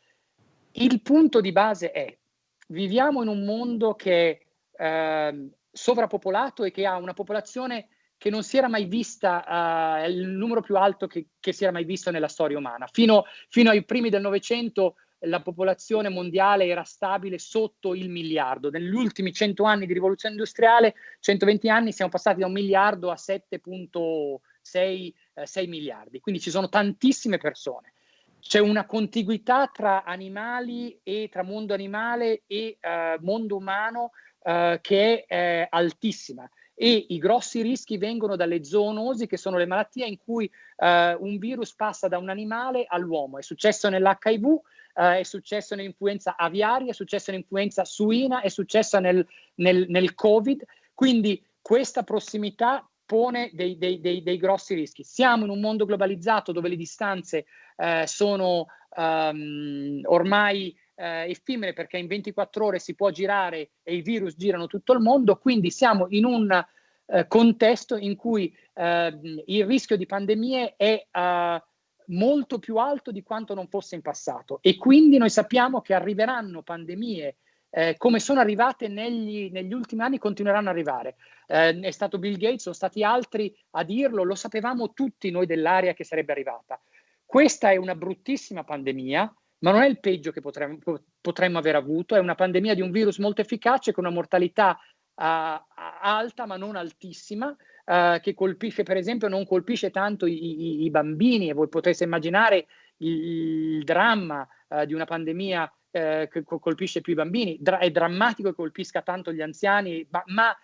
Il punto di base è, viviamo in un mondo che eh, sovrappopolato e che ha una popolazione che non si era mai vista, uh, è il numero più alto che, che, si era mai visto nella storia umana. Fino, fino ai primi del Novecento la popolazione mondiale era stabile sotto il miliardo. Negli ultimi 100 anni di rivoluzione industriale, 120 anni, siamo passati da un miliardo a 7.6 eh, miliardi. Quindi ci sono tantissime persone. C'è una contiguità tra animali e tra mondo animale e eh, mondo umano eh, che è altissima e i grossi rischi vengono dalle zoonosi che sono le malattie in cui eh, un virus passa da un animale all'uomo. È successo nell'HIV, eh, è successo nell'influenza aviaria, è successo nell'influenza suina, è successo nel, nel, nel Covid. Quindi questa prossimità pone dei, dei, dei, dei, grossi rischi. Siamo in un mondo globalizzato dove le distanze eh, sono um, ormai eh, effimere perché in 24 ore si può girare e i virus girano tutto il mondo, quindi siamo in un, eh, contesto in cui eh, il rischio di pandemie è eh, molto più alto di quanto non fosse in passato e quindi noi sappiamo che arriveranno pandemie eh, come sono arrivate negli, negli, ultimi anni, continueranno ad arrivare. Eh, è stato Bill Gates, sono stati altri a dirlo, lo sapevamo tutti noi dell'area che sarebbe arrivata. Questa è una bruttissima pandemia, ma non è il peggio che potremmo, potremmo aver avuto, è una pandemia di un virus molto efficace con una mortalità uh, alta ma non altissima, uh, che colpisce per esempio, non colpisce tanto i, i, i bambini. E voi potreste immaginare il, dramma uh, di una pandemia che colpisce più i bambini, Dra è drammatico che colpisca tanto gli anziani, ma, ma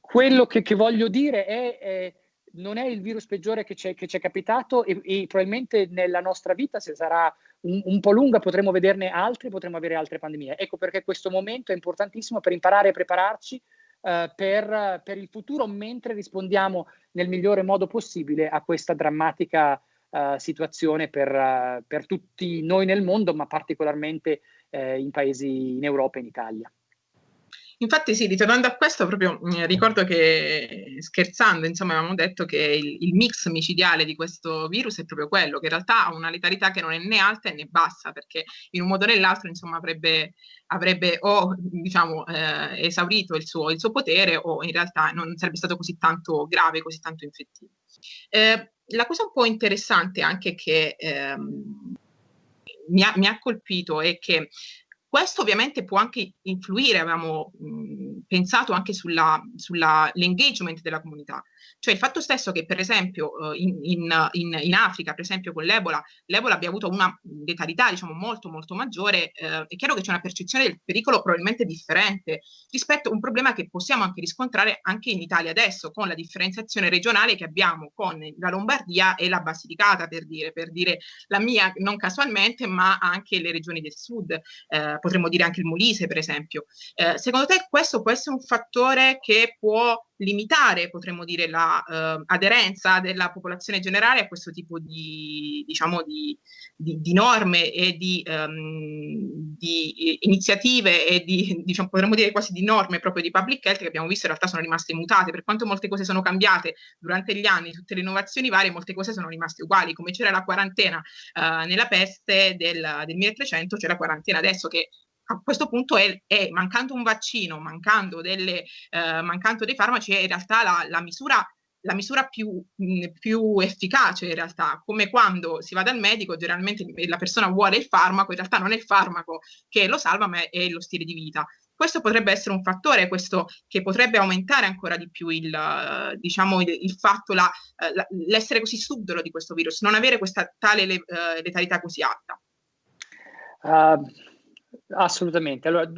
quello che, che, voglio dire è, è non è il virus peggiore che ci è capitato e, e, probabilmente nella nostra vita, se sarà un, un, po' lunga, potremo vederne altri, potremo avere altre pandemie. Ecco perché questo momento è importantissimo per imparare e prepararci uh, per, per, il futuro, mentre rispondiamo nel migliore modo possibile a questa drammatica uh, situazione per, uh, per, tutti noi nel mondo, ma particolarmente in paesi in Europa e in Italia. Infatti sì, ritornando a questo, proprio mm, ricordo che scherzando, insomma, avevamo detto che il, il, mix micidiale di questo virus è proprio quello, che in realtà ha una letalità che non è né alta né bassa, perché in un modo o nell'altro, insomma, avrebbe, avrebbe o, diciamo, eh, esaurito il suo, il suo, potere o in realtà non sarebbe stato così tanto grave, così tanto infettivo. Eh, la cosa un po' interessante anche che ehm, mi, ha, mi ha colpito è che questo ovviamente può anche influire, avevamo mh, pensato anche sull'engagement della comunità, cioè il fatto stesso che per esempio eh, in, in, in, Africa, per esempio con l'Ebola, l'Ebola abbia avuto una letalità diciamo molto molto maggiore, eh, è chiaro che c'è una percezione del pericolo probabilmente differente rispetto a un problema che possiamo anche riscontrare anche in Italia adesso, con la differenziazione regionale che abbiamo con la Lombardia e la Basilicata, per dire, per dire la mia non casualmente, ma anche le regioni del sud, eh, potremmo dire anche il Molise, per esempio. Eh, secondo te questo può essere un fattore che può limitare, potremmo dire, l'aderenza la, uh, della popolazione generale a questo tipo di, diciamo, di, di, di norme e di, um, di, iniziative e di, diciamo, potremmo dire quasi di norme proprio di public health che abbiamo visto in realtà sono rimaste mutate, per quanto molte cose sono cambiate durante gli anni, tutte le innovazioni varie, molte cose sono rimaste uguali, come c'era la quarantena uh, nella peste del, del 1300, c'è la quarantena adesso che a questo punto è, è mancando un vaccino, mancando, delle, eh, mancando dei farmaci, è in realtà la, la misura la misura più, mh, più, efficace in realtà, come quando si va dal medico, generalmente la persona vuole il farmaco, in realtà non è il farmaco che lo salva, ma è lo stile di vita. Questo potrebbe essere un fattore, questo che potrebbe aumentare ancora di più il, diciamo, il, il fatto, la, la, l'essere così subdolo di questo virus, non avere questa tale le, uh, letalità così alta. Uh, Assolutamente. Allora,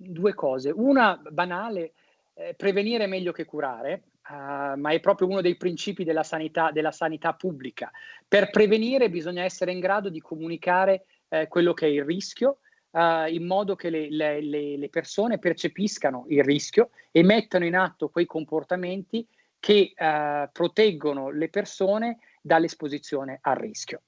due cose. Una banale, eh, prevenire è meglio che curare, uh, ma è proprio uno dei principi della sanità, della sanità, pubblica. Per prevenire bisogna essere in grado di comunicare eh, quello che è il rischio, uh, in modo che le, le, le, persone percepiscano il rischio e mettano in atto quei comportamenti che uh, proteggono le persone dall'esposizione al rischio.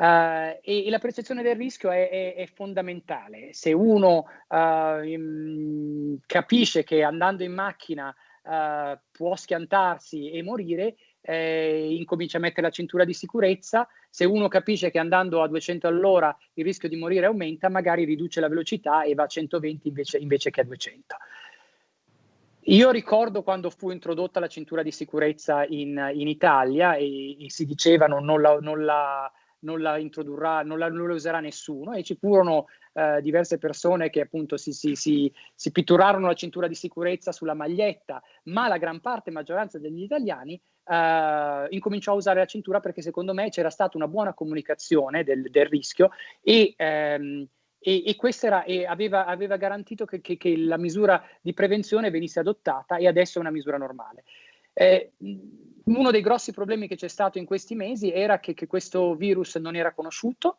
Uh, e, e, la percezione del rischio è, è, è fondamentale. Se uno uh, in, capisce che andando in macchina uh, può schiantarsi e morire, eh, incomincia a mettere la cintura di sicurezza. Se uno capisce che andando a 200 all'ora il rischio di morire aumenta, magari riduce la velocità e va a 120 invece, invece che a 200. Io ricordo quando fu introdotta la cintura di sicurezza in, in Italia e, e, si dicevano non la, non la non la introdurrà, non la, non la userà nessuno e ci furono eh, diverse persone che appunto si, si, si, si, pitturarono la cintura di sicurezza sulla maglietta, ma la gran parte, maggioranza degli italiani eh, incominciò a usare la cintura perché secondo me c'era stata una buona comunicazione del, del rischio e, ehm, e, e questo era, e aveva, aveva, garantito che, che, che la misura di prevenzione venisse adottata e adesso è una misura normale. Eh, uno dei grossi problemi che c'è stato in questi mesi era che, che questo virus non era conosciuto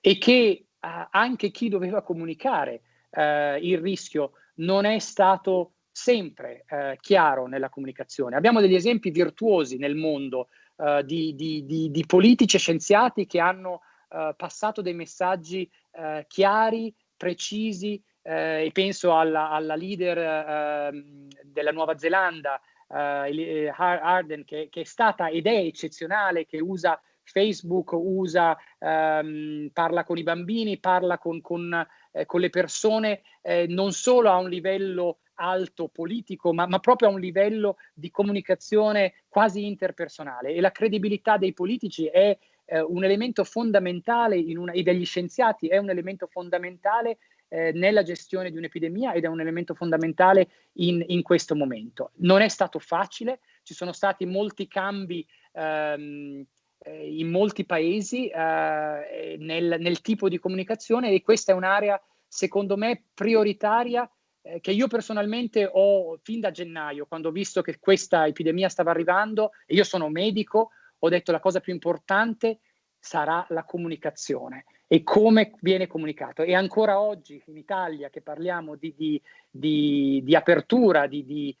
e che eh, anche chi doveva comunicare eh, il rischio non è stato sempre eh, chiaro nella comunicazione. Abbiamo degli esempi virtuosi nel mondo eh, di, di, di, di, politici e scienziati che hanno eh, passato dei messaggi eh, chiari, precisi, eh, e penso alla, alla leader eh, della Nuova Zelanda, eh, Arden, che, che, è stata ed è eccezionale, che usa Facebook, usa, ehm, parla con i bambini, parla con, con, eh, con le persone, eh, non solo a un livello alto politico, ma, ma, proprio a un livello di comunicazione quasi interpersonale. E la credibilità dei politici è eh, un elemento fondamentale una, e degli scienziati è un elemento fondamentale eh, nella gestione di un'epidemia ed è un elemento fondamentale in, in, questo momento. Non è stato facile, ci sono stati molti cambi ehm, eh, in molti paesi eh, nel, nel, tipo di comunicazione e questa è un'area, secondo me, prioritaria eh, che io personalmente ho fin da gennaio, quando ho visto che questa epidemia stava arrivando, e io sono medico, ho detto la cosa più importante sarà la comunicazione e come viene comunicato. E ancora oggi in Italia che parliamo di, di, di, di apertura, di,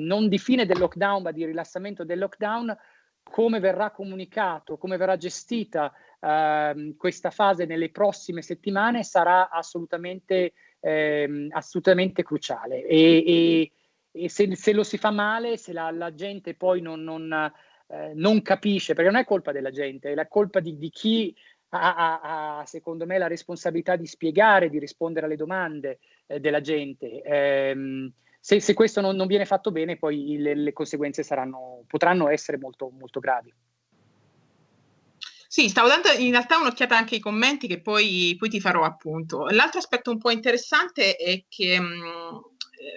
non di fine del lockdown, ma di rilassamento del lockdown, come verrà comunicato, come verrà gestita eh, questa fase nelle prossime settimane sarà assolutamente, eh, assolutamente cruciale. E, e, e se, se, lo si fa male, se la, la gente poi non, non, eh, non, capisce, perché non è colpa della gente, è la colpa di, di chi ha, ha, secondo me, la responsabilità di spiegare, di rispondere alle domande eh, della gente. Eh, se, se, questo non, non, viene fatto bene, poi le, le conseguenze saranno, potranno essere molto, molto gravi. Sì, stavo dando in realtà un'occhiata anche ai commenti che poi, poi ti farò appunto. L'altro aspetto un po' interessante è che mh,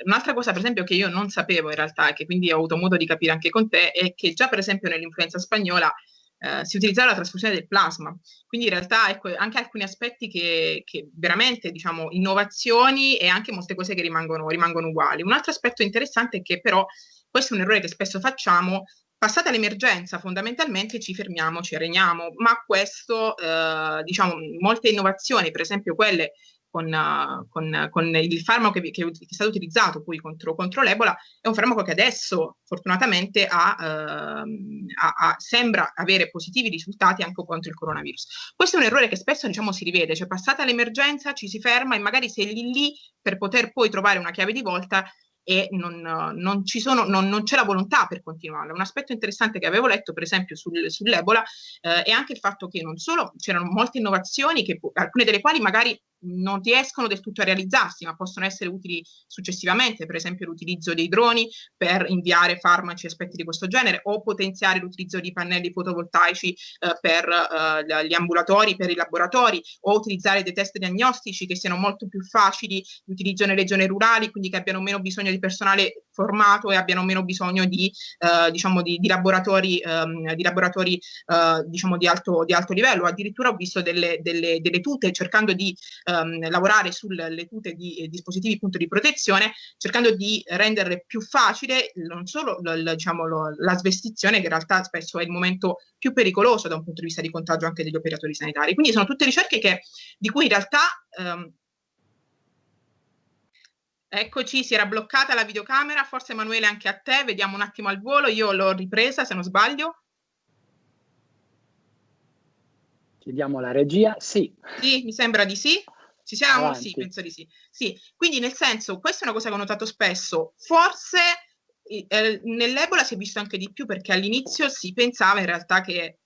un'altra cosa, per esempio, che io non sapevo in realtà, e che quindi ho avuto modo di capire anche con te, è che già per esempio nell'influenza spagnola eh, si utilizzava la trasfusione del plasma. Quindi in realtà ecco, anche alcuni aspetti che, che, veramente, diciamo, innovazioni e anche molte cose che rimangono, rimangono uguali. Un altro aspetto interessante è che però, questo è un errore che spesso facciamo, passata l'emergenza fondamentalmente ci fermiamo, ci areniamo, ma questo, eh, diciamo, molte innovazioni, per esempio quelle con, con, con il farmaco che, che, è stato utilizzato poi contro, contro, l'Ebola, è un farmaco che adesso fortunatamente ha, ehm, ha, ha, sembra avere positivi risultati anche contro il coronavirus. Questo è un errore che spesso diciamo, si rivede, cioè passata l'emergenza ci si ferma e magari se lì lì per poter poi trovare una chiave di volta e non, non, sono, non, non, c'è la volontà per continuarla. Un aspetto interessante che avevo letto, per esempio, sul, sull'Ebola eh, è anche il fatto che non solo c'erano molte innovazioni, che, alcune delle quali magari non riescono del tutto a realizzarsi, ma possono essere utili successivamente, per esempio l'utilizzo dei droni per inviare farmaci e aspetti di questo genere, o potenziare l'utilizzo di pannelli fotovoltaici eh, per eh, gli ambulatori, per i laboratori, o utilizzare dei test diagnostici che siano molto più facili di utilizzo nelle zone rurali, quindi che abbiano meno bisogno di personale formato e abbiano meno bisogno di, eh, diciamo di, di laboratori, ehm, di, laboratori eh, diciamo di, alto, di alto livello. Addirittura ho visto delle, delle, delle tute cercando di ehm, lavorare sulle tute di eh, dispositivi appunto di protezione, cercando di renderle più facile non solo l, diciamo, lo, la svestizione, che in realtà spesso è il momento più pericoloso da un punto di vista di contagio anche degli operatori sanitari. Quindi sono tutte ricerche che, di cui in realtà ehm, Eccoci, si era bloccata la videocamera, forse Emanuele anche a te, vediamo un attimo al volo, io l'ho ripresa se non sbaglio. Chiediamo alla regia, sì. Sì, mi sembra di sì. Ci siamo? Avanti. Sì, penso di sì. Sì, quindi nel senso, questa è una cosa che ho notato spesso, forse eh, nell'Ebola si è visto anche di più perché all'inizio si pensava in realtà che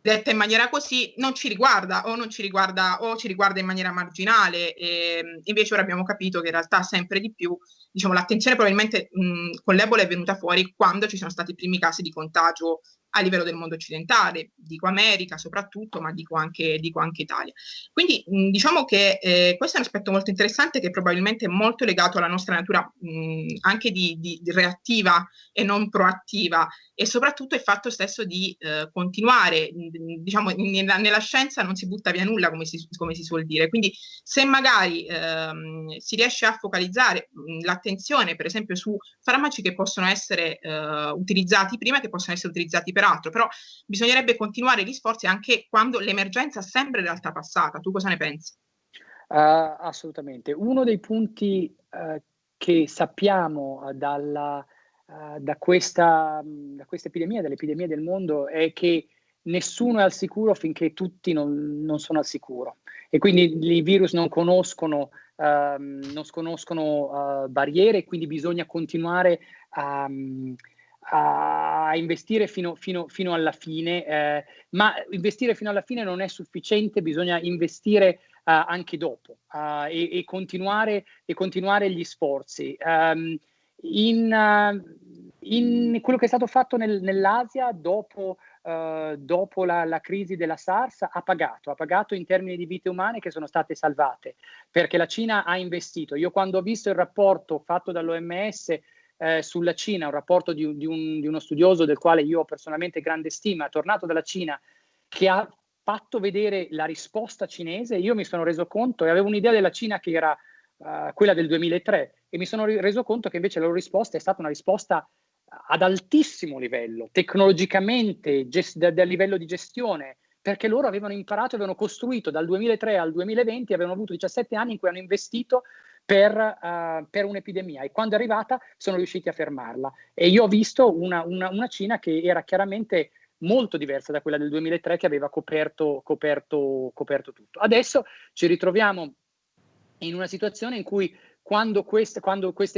detta in maniera così non ci riguarda o non ci riguarda o ci riguarda in maniera marginale e invece ora abbiamo capito che in realtà sempre di più diciamo l'attenzione probabilmente mh, con l'Ebola è venuta fuori quando ci sono stati i primi casi di contagio a livello del mondo occidentale, dico America soprattutto, ma dico anche, dico anche Italia. Quindi mh, diciamo che eh, questo è un aspetto molto interessante che probabilmente è molto legato alla nostra natura mh, anche di, di, di, reattiva e non proattiva e soprattutto il fatto stesso di eh, continuare, diciamo nella, nella, scienza non si butta via nulla come si, come si suol dire, quindi se magari ehm, si riesce a focalizzare l'attenzione per esempio su farmaci che possono essere eh, utilizzati prima, che possono essere utilizzati per altro, però bisognerebbe continuare gli sforzi anche quando l'emergenza sembra in realtà passata. Tu cosa ne pensi? Uh, assolutamente. Uno dei punti uh, che sappiamo uh, dalla, da, questa, da questa epidemia, dall'epidemia del mondo, è che nessuno è al sicuro finché tutti non, non sono al sicuro. E quindi i virus non conoscono ehm, non sconoscono uh, barriere, quindi bisogna continuare a, a investire fino, fino, fino alla fine, eh, ma investire fino alla fine non è sufficiente, bisogna investire uh, anche dopo uh, e, e, continuare, e, continuare, gli sforzi. Um, in, uh, in, quello che è stato fatto nel, nell'Asia dopo, dopo la, la, crisi della SARS ha pagato, ha pagato in termini di vite umane che sono state salvate, perché la Cina ha investito. Io quando ho visto il rapporto fatto dall'OMS eh, sulla Cina, un rapporto di, di, un, di, uno studioso del quale io ho personalmente grande stima, tornato dalla Cina, che ha fatto vedere la risposta cinese, io mi sono reso conto e avevo un'idea della Cina che era uh, quella del 2003 e mi sono reso conto che invece la loro risposta è stata una risposta ad altissimo livello, tecnologicamente, da livello di gestione, perché loro avevano imparato, avevano costruito dal 2003 al 2020, avevano avuto 17 anni in cui hanno investito per, uh, per, un'epidemia e quando è arrivata sono riusciti a fermarla. E io ho visto una, una, una Cina che era chiaramente molto diversa da quella del 2003 che aveva coperto, coperto, coperto tutto. Adesso ci ritroviamo in una situazione in cui quando, questa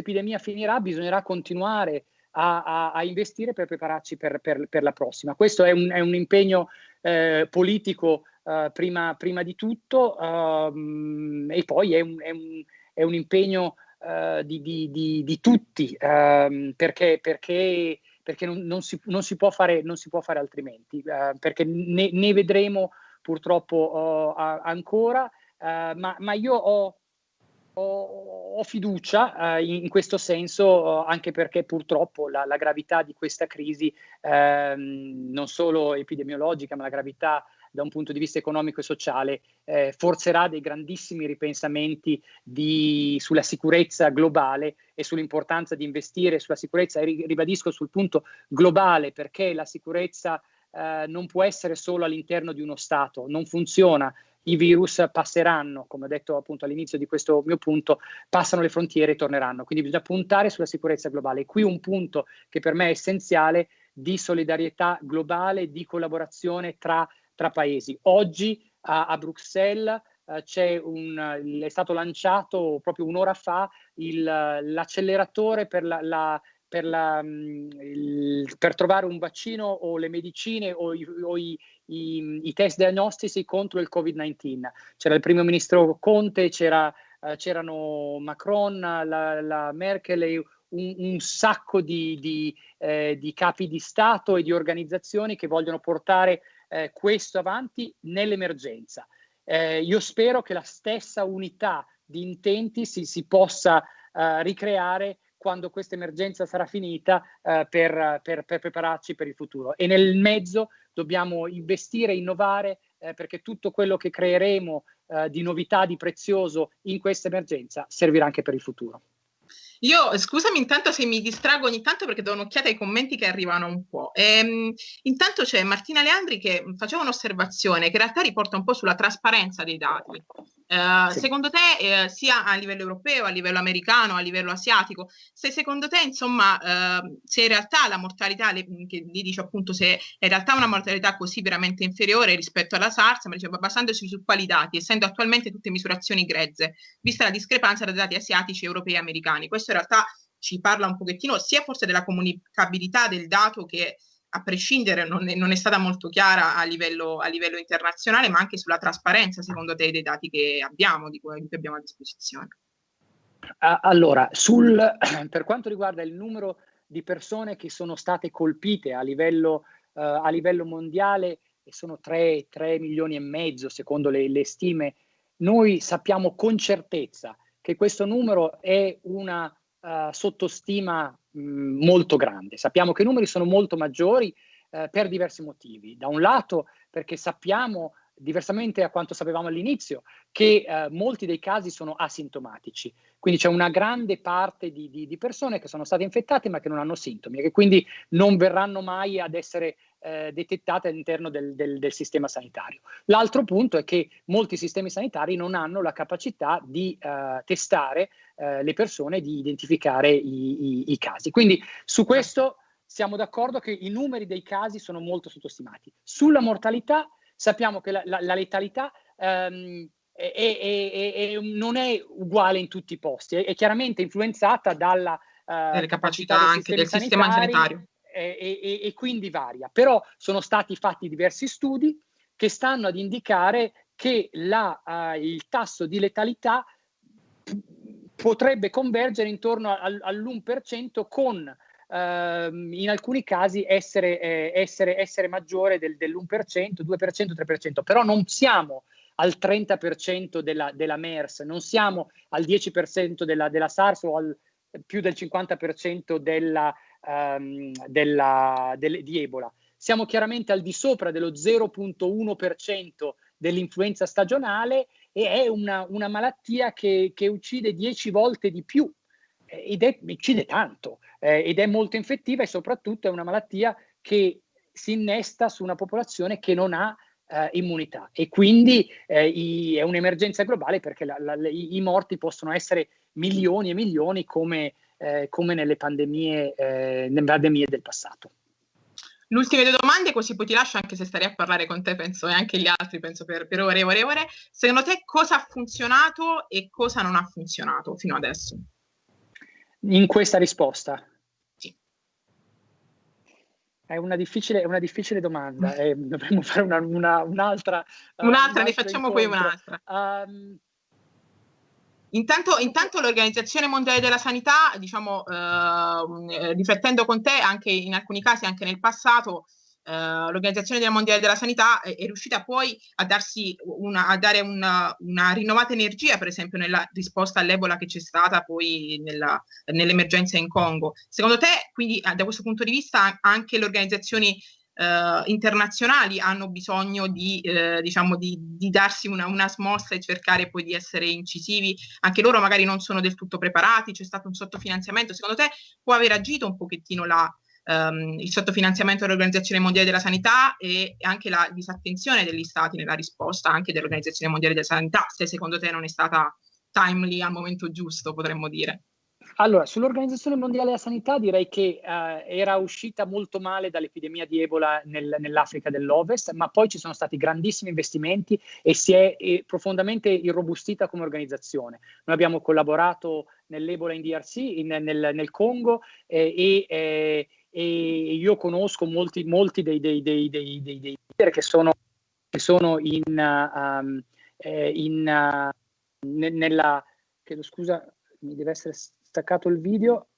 epidemia finirà bisognerà continuare a, a, a, investire per prepararci per, per, per, la prossima. Questo è un, è un impegno eh, politico eh, prima, prima, di tutto um, e poi è un, è un, è un impegno uh, di, di, di, di, tutti um, perché, perché perché non, non, si, non, si, può fare, non si può fare altrimenti, uh, perché ne, ne, vedremo purtroppo uh, ancora, uh, ma, ma, io ho, ho, ho fiducia in, in, questo senso, anche perché purtroppo la, la gravità di questa crisi, ehm, non solo epidemiologica, ma la gravità da un punto di vista economico e sociale eh, forzerà dei grandissimi ripensamenti di, sulla sicurezza globale e sull'importanza di investire sulla sicurezza, e ribadisco sul punto globale perché la sicurezza eh, non può essere solo all'interno di uno Stato, non funziona, i virus passeranno, come ho detto appunto all'inizio di questo mio punto, passano le frontiere e torneranno. Quindi bisogna puntare sulla sicurezza globale. E qui un punto che per me è essenziale di solidarietà globale, di collaborazione tra tra paesi. Oggi a, a Bruxelles uh, un, è stato lanciato proprio un'ora fa l'acceleratore per la, la per, la, mm, per, trovare un vaccino o le medicine o, i, o i, i, i, test diagnostici contro il Covid-19. C'era il primo ministro Conte, uh, c'erano Macron, la, Merkel un, un sacco di, di, eh, di, capi di Stato e di organizzazioni che vogliono portare eh, questo avanti nell'emergenza. Eh, io spero che la stessa unità di intenti si, si possa eh, ricreare quando questa emergenza sarà finita eh, per, per, per, prepararci per il futuro. E nel mezzo dobbiamo investire, innovare, eh, perché tutto quello che creeremo eh, di novità, di prezioso in questa emergenza servirà anche per il futuro. Io, scusami intanto se mi distrago ogni tanto perché do un'occhiata ai commenti che arrivano un po'. Ehm, intanto c'è Martina Leandri che faceva un'osservazione che in realtà riporta un po' sulla trasparenza dei dati. Eh, sì. Secondo te, eh, sia a livello europeo, a livello americano, a livello asiatico, se secondo te, insomma, eh, se in realtà la mortalità, le, che lì dice appunto se è in realtà una mortalità così veramente inferiore rispetto alla SARS, ma diceva basandosi su quali dati, essendo attualmente tutte misurazioni grezze, vista la discrepanza tra dati asiatici, europei e americani. Questo in realtà ci parla un pochettino sia forse della comunicabilità del dato che a prescindere non è, non è stata molto chiara a livello, a livello, internazionale, ma anche sulla trasparenza, secondo te, dei dati che abbiamo, di cui abbiamo a disposizione. Allora, sul, per quanto riguarda il numero di persone che sono state colpite a livello, uh, a livello mondiale, e sono 3, 3, milioni e mezzo secondo le, le stime, noi sappiamo con certezza che questo numero è una uh, sottostima molto grande. Sappiamo che i numeri sono molto maggiori uh, per diversi motivi. Da un lato perché sappiamo diversamente a quanto sapevamo all'inizio, che eh, molti dei casi sono asintomatici. Quindi c'è una grande parte di, di, di, persone che sono state infettate ma che non hanno sintomi e che quindi non verranno mai ad essere eh, detettate all'interno del, del, del, sistema sanitario. L'altro punto è che molti sistemi sanitari non hanno la capacità di eh, testare eh, le persone, di identificare i, i, i casi. Quindi su questo siamo d'accordo che i numeri dei casi sono molto sottostimati. Sulla mortalità sappiamo che la, la, la letalità ehm, e, e, e, non è uguale in tutti i posti, è, è chiaramente influenzata dalla uh, capacità anche del sistema sanitario. E, quindi varia, però sono stati fatti diversi studi che stanno ad indicare che la, uh, il tasso di letalità potrebbe convergere intorno al, all'1% con Uh, in alcuni casi essere, eh, essere, essere maggiore del, dell'1%, 2%, 3%, però non siamo al 30% della, della MERS, non siamo al 10% della, della SARS o al più del 50% della, um, della, del, di Ebola. Siamo chiaramente al di sopra dello 0.1% dell'influenza stagionale e è una, una malattia che, che, uccide 10 volte di più ed è, uccide tanto eh, ed è molto infettiva e soprattutto è una malattia che si innesta su una popolazione che non ha eh, immunità e quindi eh, i, è un'emergenza globale perché la, la, i, i, morti possono essere milioni e milioni come, eh, come nelle, pandemie, eh, nelle pandemie del passato. L'ultime due domande, così poi ti lascio anche se starei a parlare con te, penso, e anche gli altri, penso, per, per ore e ore e ore. Secondo te cosa ha funzionato e cosa non ha funzionato fino adesso? In questa risposta? È una difficile, una difficile domanda, eh, dovremmo fare una, una, un'altra. Un'altra, uh, ne facciamo poi un'altra. Um, Intanto, intanto, l'Organizzazione Mondiale della Sanità, diciamo, eh, riflettendo con te, anche in alcuni casi, anche nel passato, Uh, l'Organizzazione Mondiale della Sanità è, è riuscita poi a, darsi una, a dare una, una, rinnovata energia, per esempio, nella risposta all'Ebola che c'è stata poi nella, nell'emergenza in Congo. Secondo te, quindi, da questo punto di vista, anche le organizzazioni Uh, internazionali hanno bisogno di, uh, diciamo di, di darsi una, una, smossa e cercare poi di essere incisivi. Anche loro magari non sono del tutto preparati, c'è stato un sottofinanziamento. Secondo te può aver agito un pochettino la, um, il sottofinanziamento dell'Organizzazione Mondiale della Sanità e anche la disattenzione degli stati nella risposta anche dell'Organizzazione Mondiale della Sanità, se secondo te non è stata timely al momento giusto, potremmo dire. Allora, sull'Organizzazione Mondiale della Sanità direi che uh, era uscita molto male dall'epidemia di Ebola nel, nell'Africa dell'Ovest, ma poi ci sono stati grandissimi investimenti e si è e profondamente irrobustita come organizzazione. Noi abbiamo collaborato nell'Ebola in DRC, in, nel, nel, Congo eh, e, eh, e io conosco molti, molti dei, dei, dei, dei, dei leader che sono, che sono in, um, eh, in uh, ne, nella, chiedo scusa, mi deve essere staccato il video,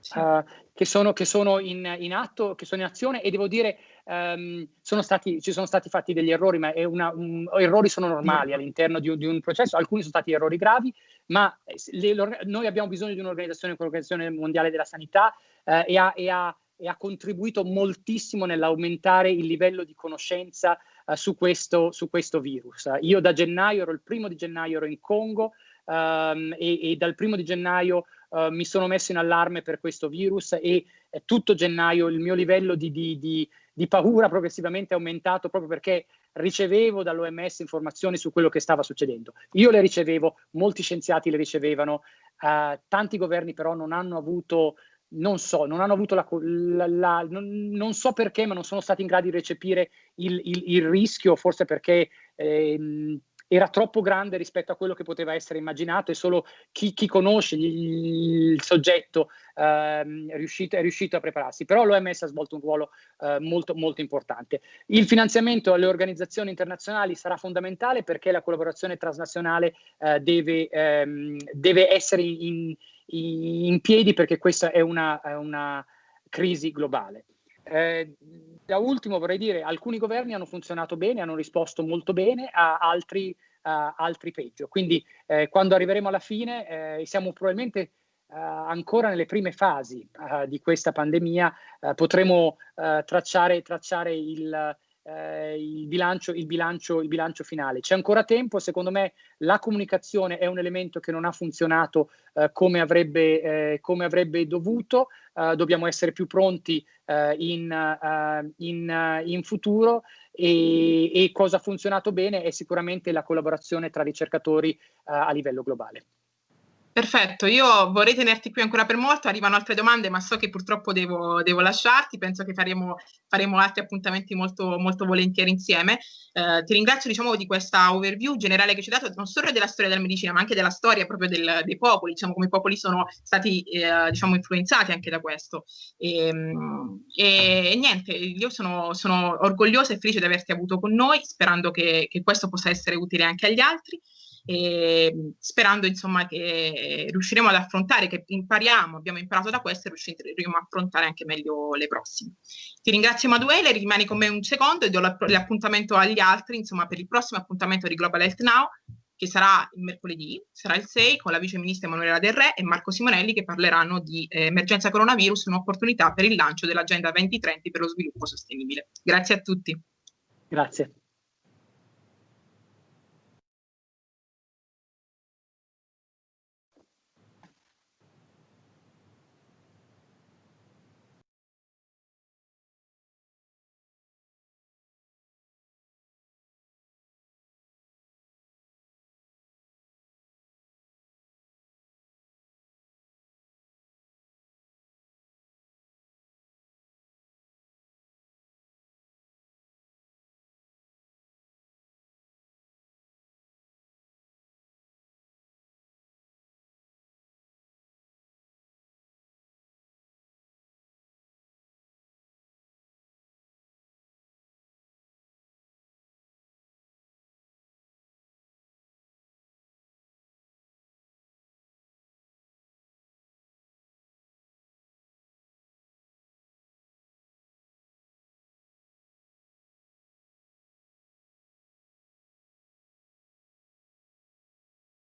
sì. uh, che sono, che sono in, in, atto, che sono in azione e devo dire um, sono stati, ci sono stati fatti degli errori, ma una, un, errori sono normali all'interno di un, di un, processo, alcuni sono stati errori gravi, ma le, noi abbiamo bisogno di un'organizzazione come l'Organizzazione Mondiale della Sanità uh, e, ha, e ha e ha contribuito moltissimo nell'aumentare il livello di conoscenza uh, su, questo, su, questo, virus. io da gennaio, ero il primo di gennaio, ero in Congo um, e, e, dal primo di gennaio uh, mi sono messo in allarme per questo virus e eh, tutto gennaio il mio livello di, di, di, di paura progressivamente è aumentato proprio perché ricevevo dall'OMS informazioni su quello che stava succedendo. Io le ricevevo, molti scienziati le ricevevano, uh, tanti governi però non hanno avuto non so, non hanno avuto la, la, la non, non, so perché, ma non sono stati in grado di recepire il, il, il rischio, forse perché ehm, era troppo grande rispetto a quello che poteva essere immaginato e solo chi, chi conosce il, il soggetto ehm, è, riuscito, è, riuscito, a prepararsi. Però l'OMS ha svolto un ruolo eh, molto, molto importante. Il finanziamento alle organizzazioni internazionali sarà fondamentale perché la collaborazione transnazionale eh, deve, ehm, deve essere in, in piedi perché questa è una, è una crisi globale. Eh, da ultimo vorrei dire, alcuni governi hanno funzionato bene, hanno risposto molto bene, a altri, a altri peggio. Quindi eh, quando arriveremo alla fine eh, siamo probabilmente Uh, ancora nelle prime fasi uh, di questa pandemia uh, potremo tracciare, tracciare il, eh, il, bilancio, il, bilancio, il, bilancio, finale. C'è ancora tempo, secondo me la comunicazione è un elemento che non ha funzionato eh, come, avrebbe, eh, come, avrebbe, dovuto, eh, dobbiamo essere più pronti eh, in, eh, in, in, futuro e, e, cosa ha funzionato bene è sicuramente la collaborazione tra ricercatori a livello globale. Perfetto, io vorrei tenerti qui ancora per molto, arrivano altre domande ma so che purtroppo devo, devo lasciarti, penso che faremo, faremo, altri appuntamenti molto, molto volentieri insieme. Eh, ti ringrazio diciamo, di questa overview generale che ci hai dato non solo della storia della medicina ma anche della storia proprio del, dei popoli, diciamo come i popoli sono stati eh, diciamo, influenzati anche da questo. E, ehm, e, e niente, io sono, sono, orgogliosa e felice di averti avuto con noi, sperando che, che questo possa essere utile anche agli altri sperando insomma che riusciremo ad affrontare, che impariamo, abbiamo imparato da questo e riusciremo a affrontare anche meglio le prossime. Ti ringrazio Emanuele, rimani con me un secondo e do l'appuntamento agli altri, insomma per il prossimo appuntamento di Global Health Now che sarà il mercoledì, sarà il 6 con la vice ministra Emanuela Del Re e Marco Simonelli che parleranno di eh, emergenza coronavirus, un'opportunità per il lancio dell'agenda 2030 per lo sviluppo sostenibile. Grazie a tutti. Grazie.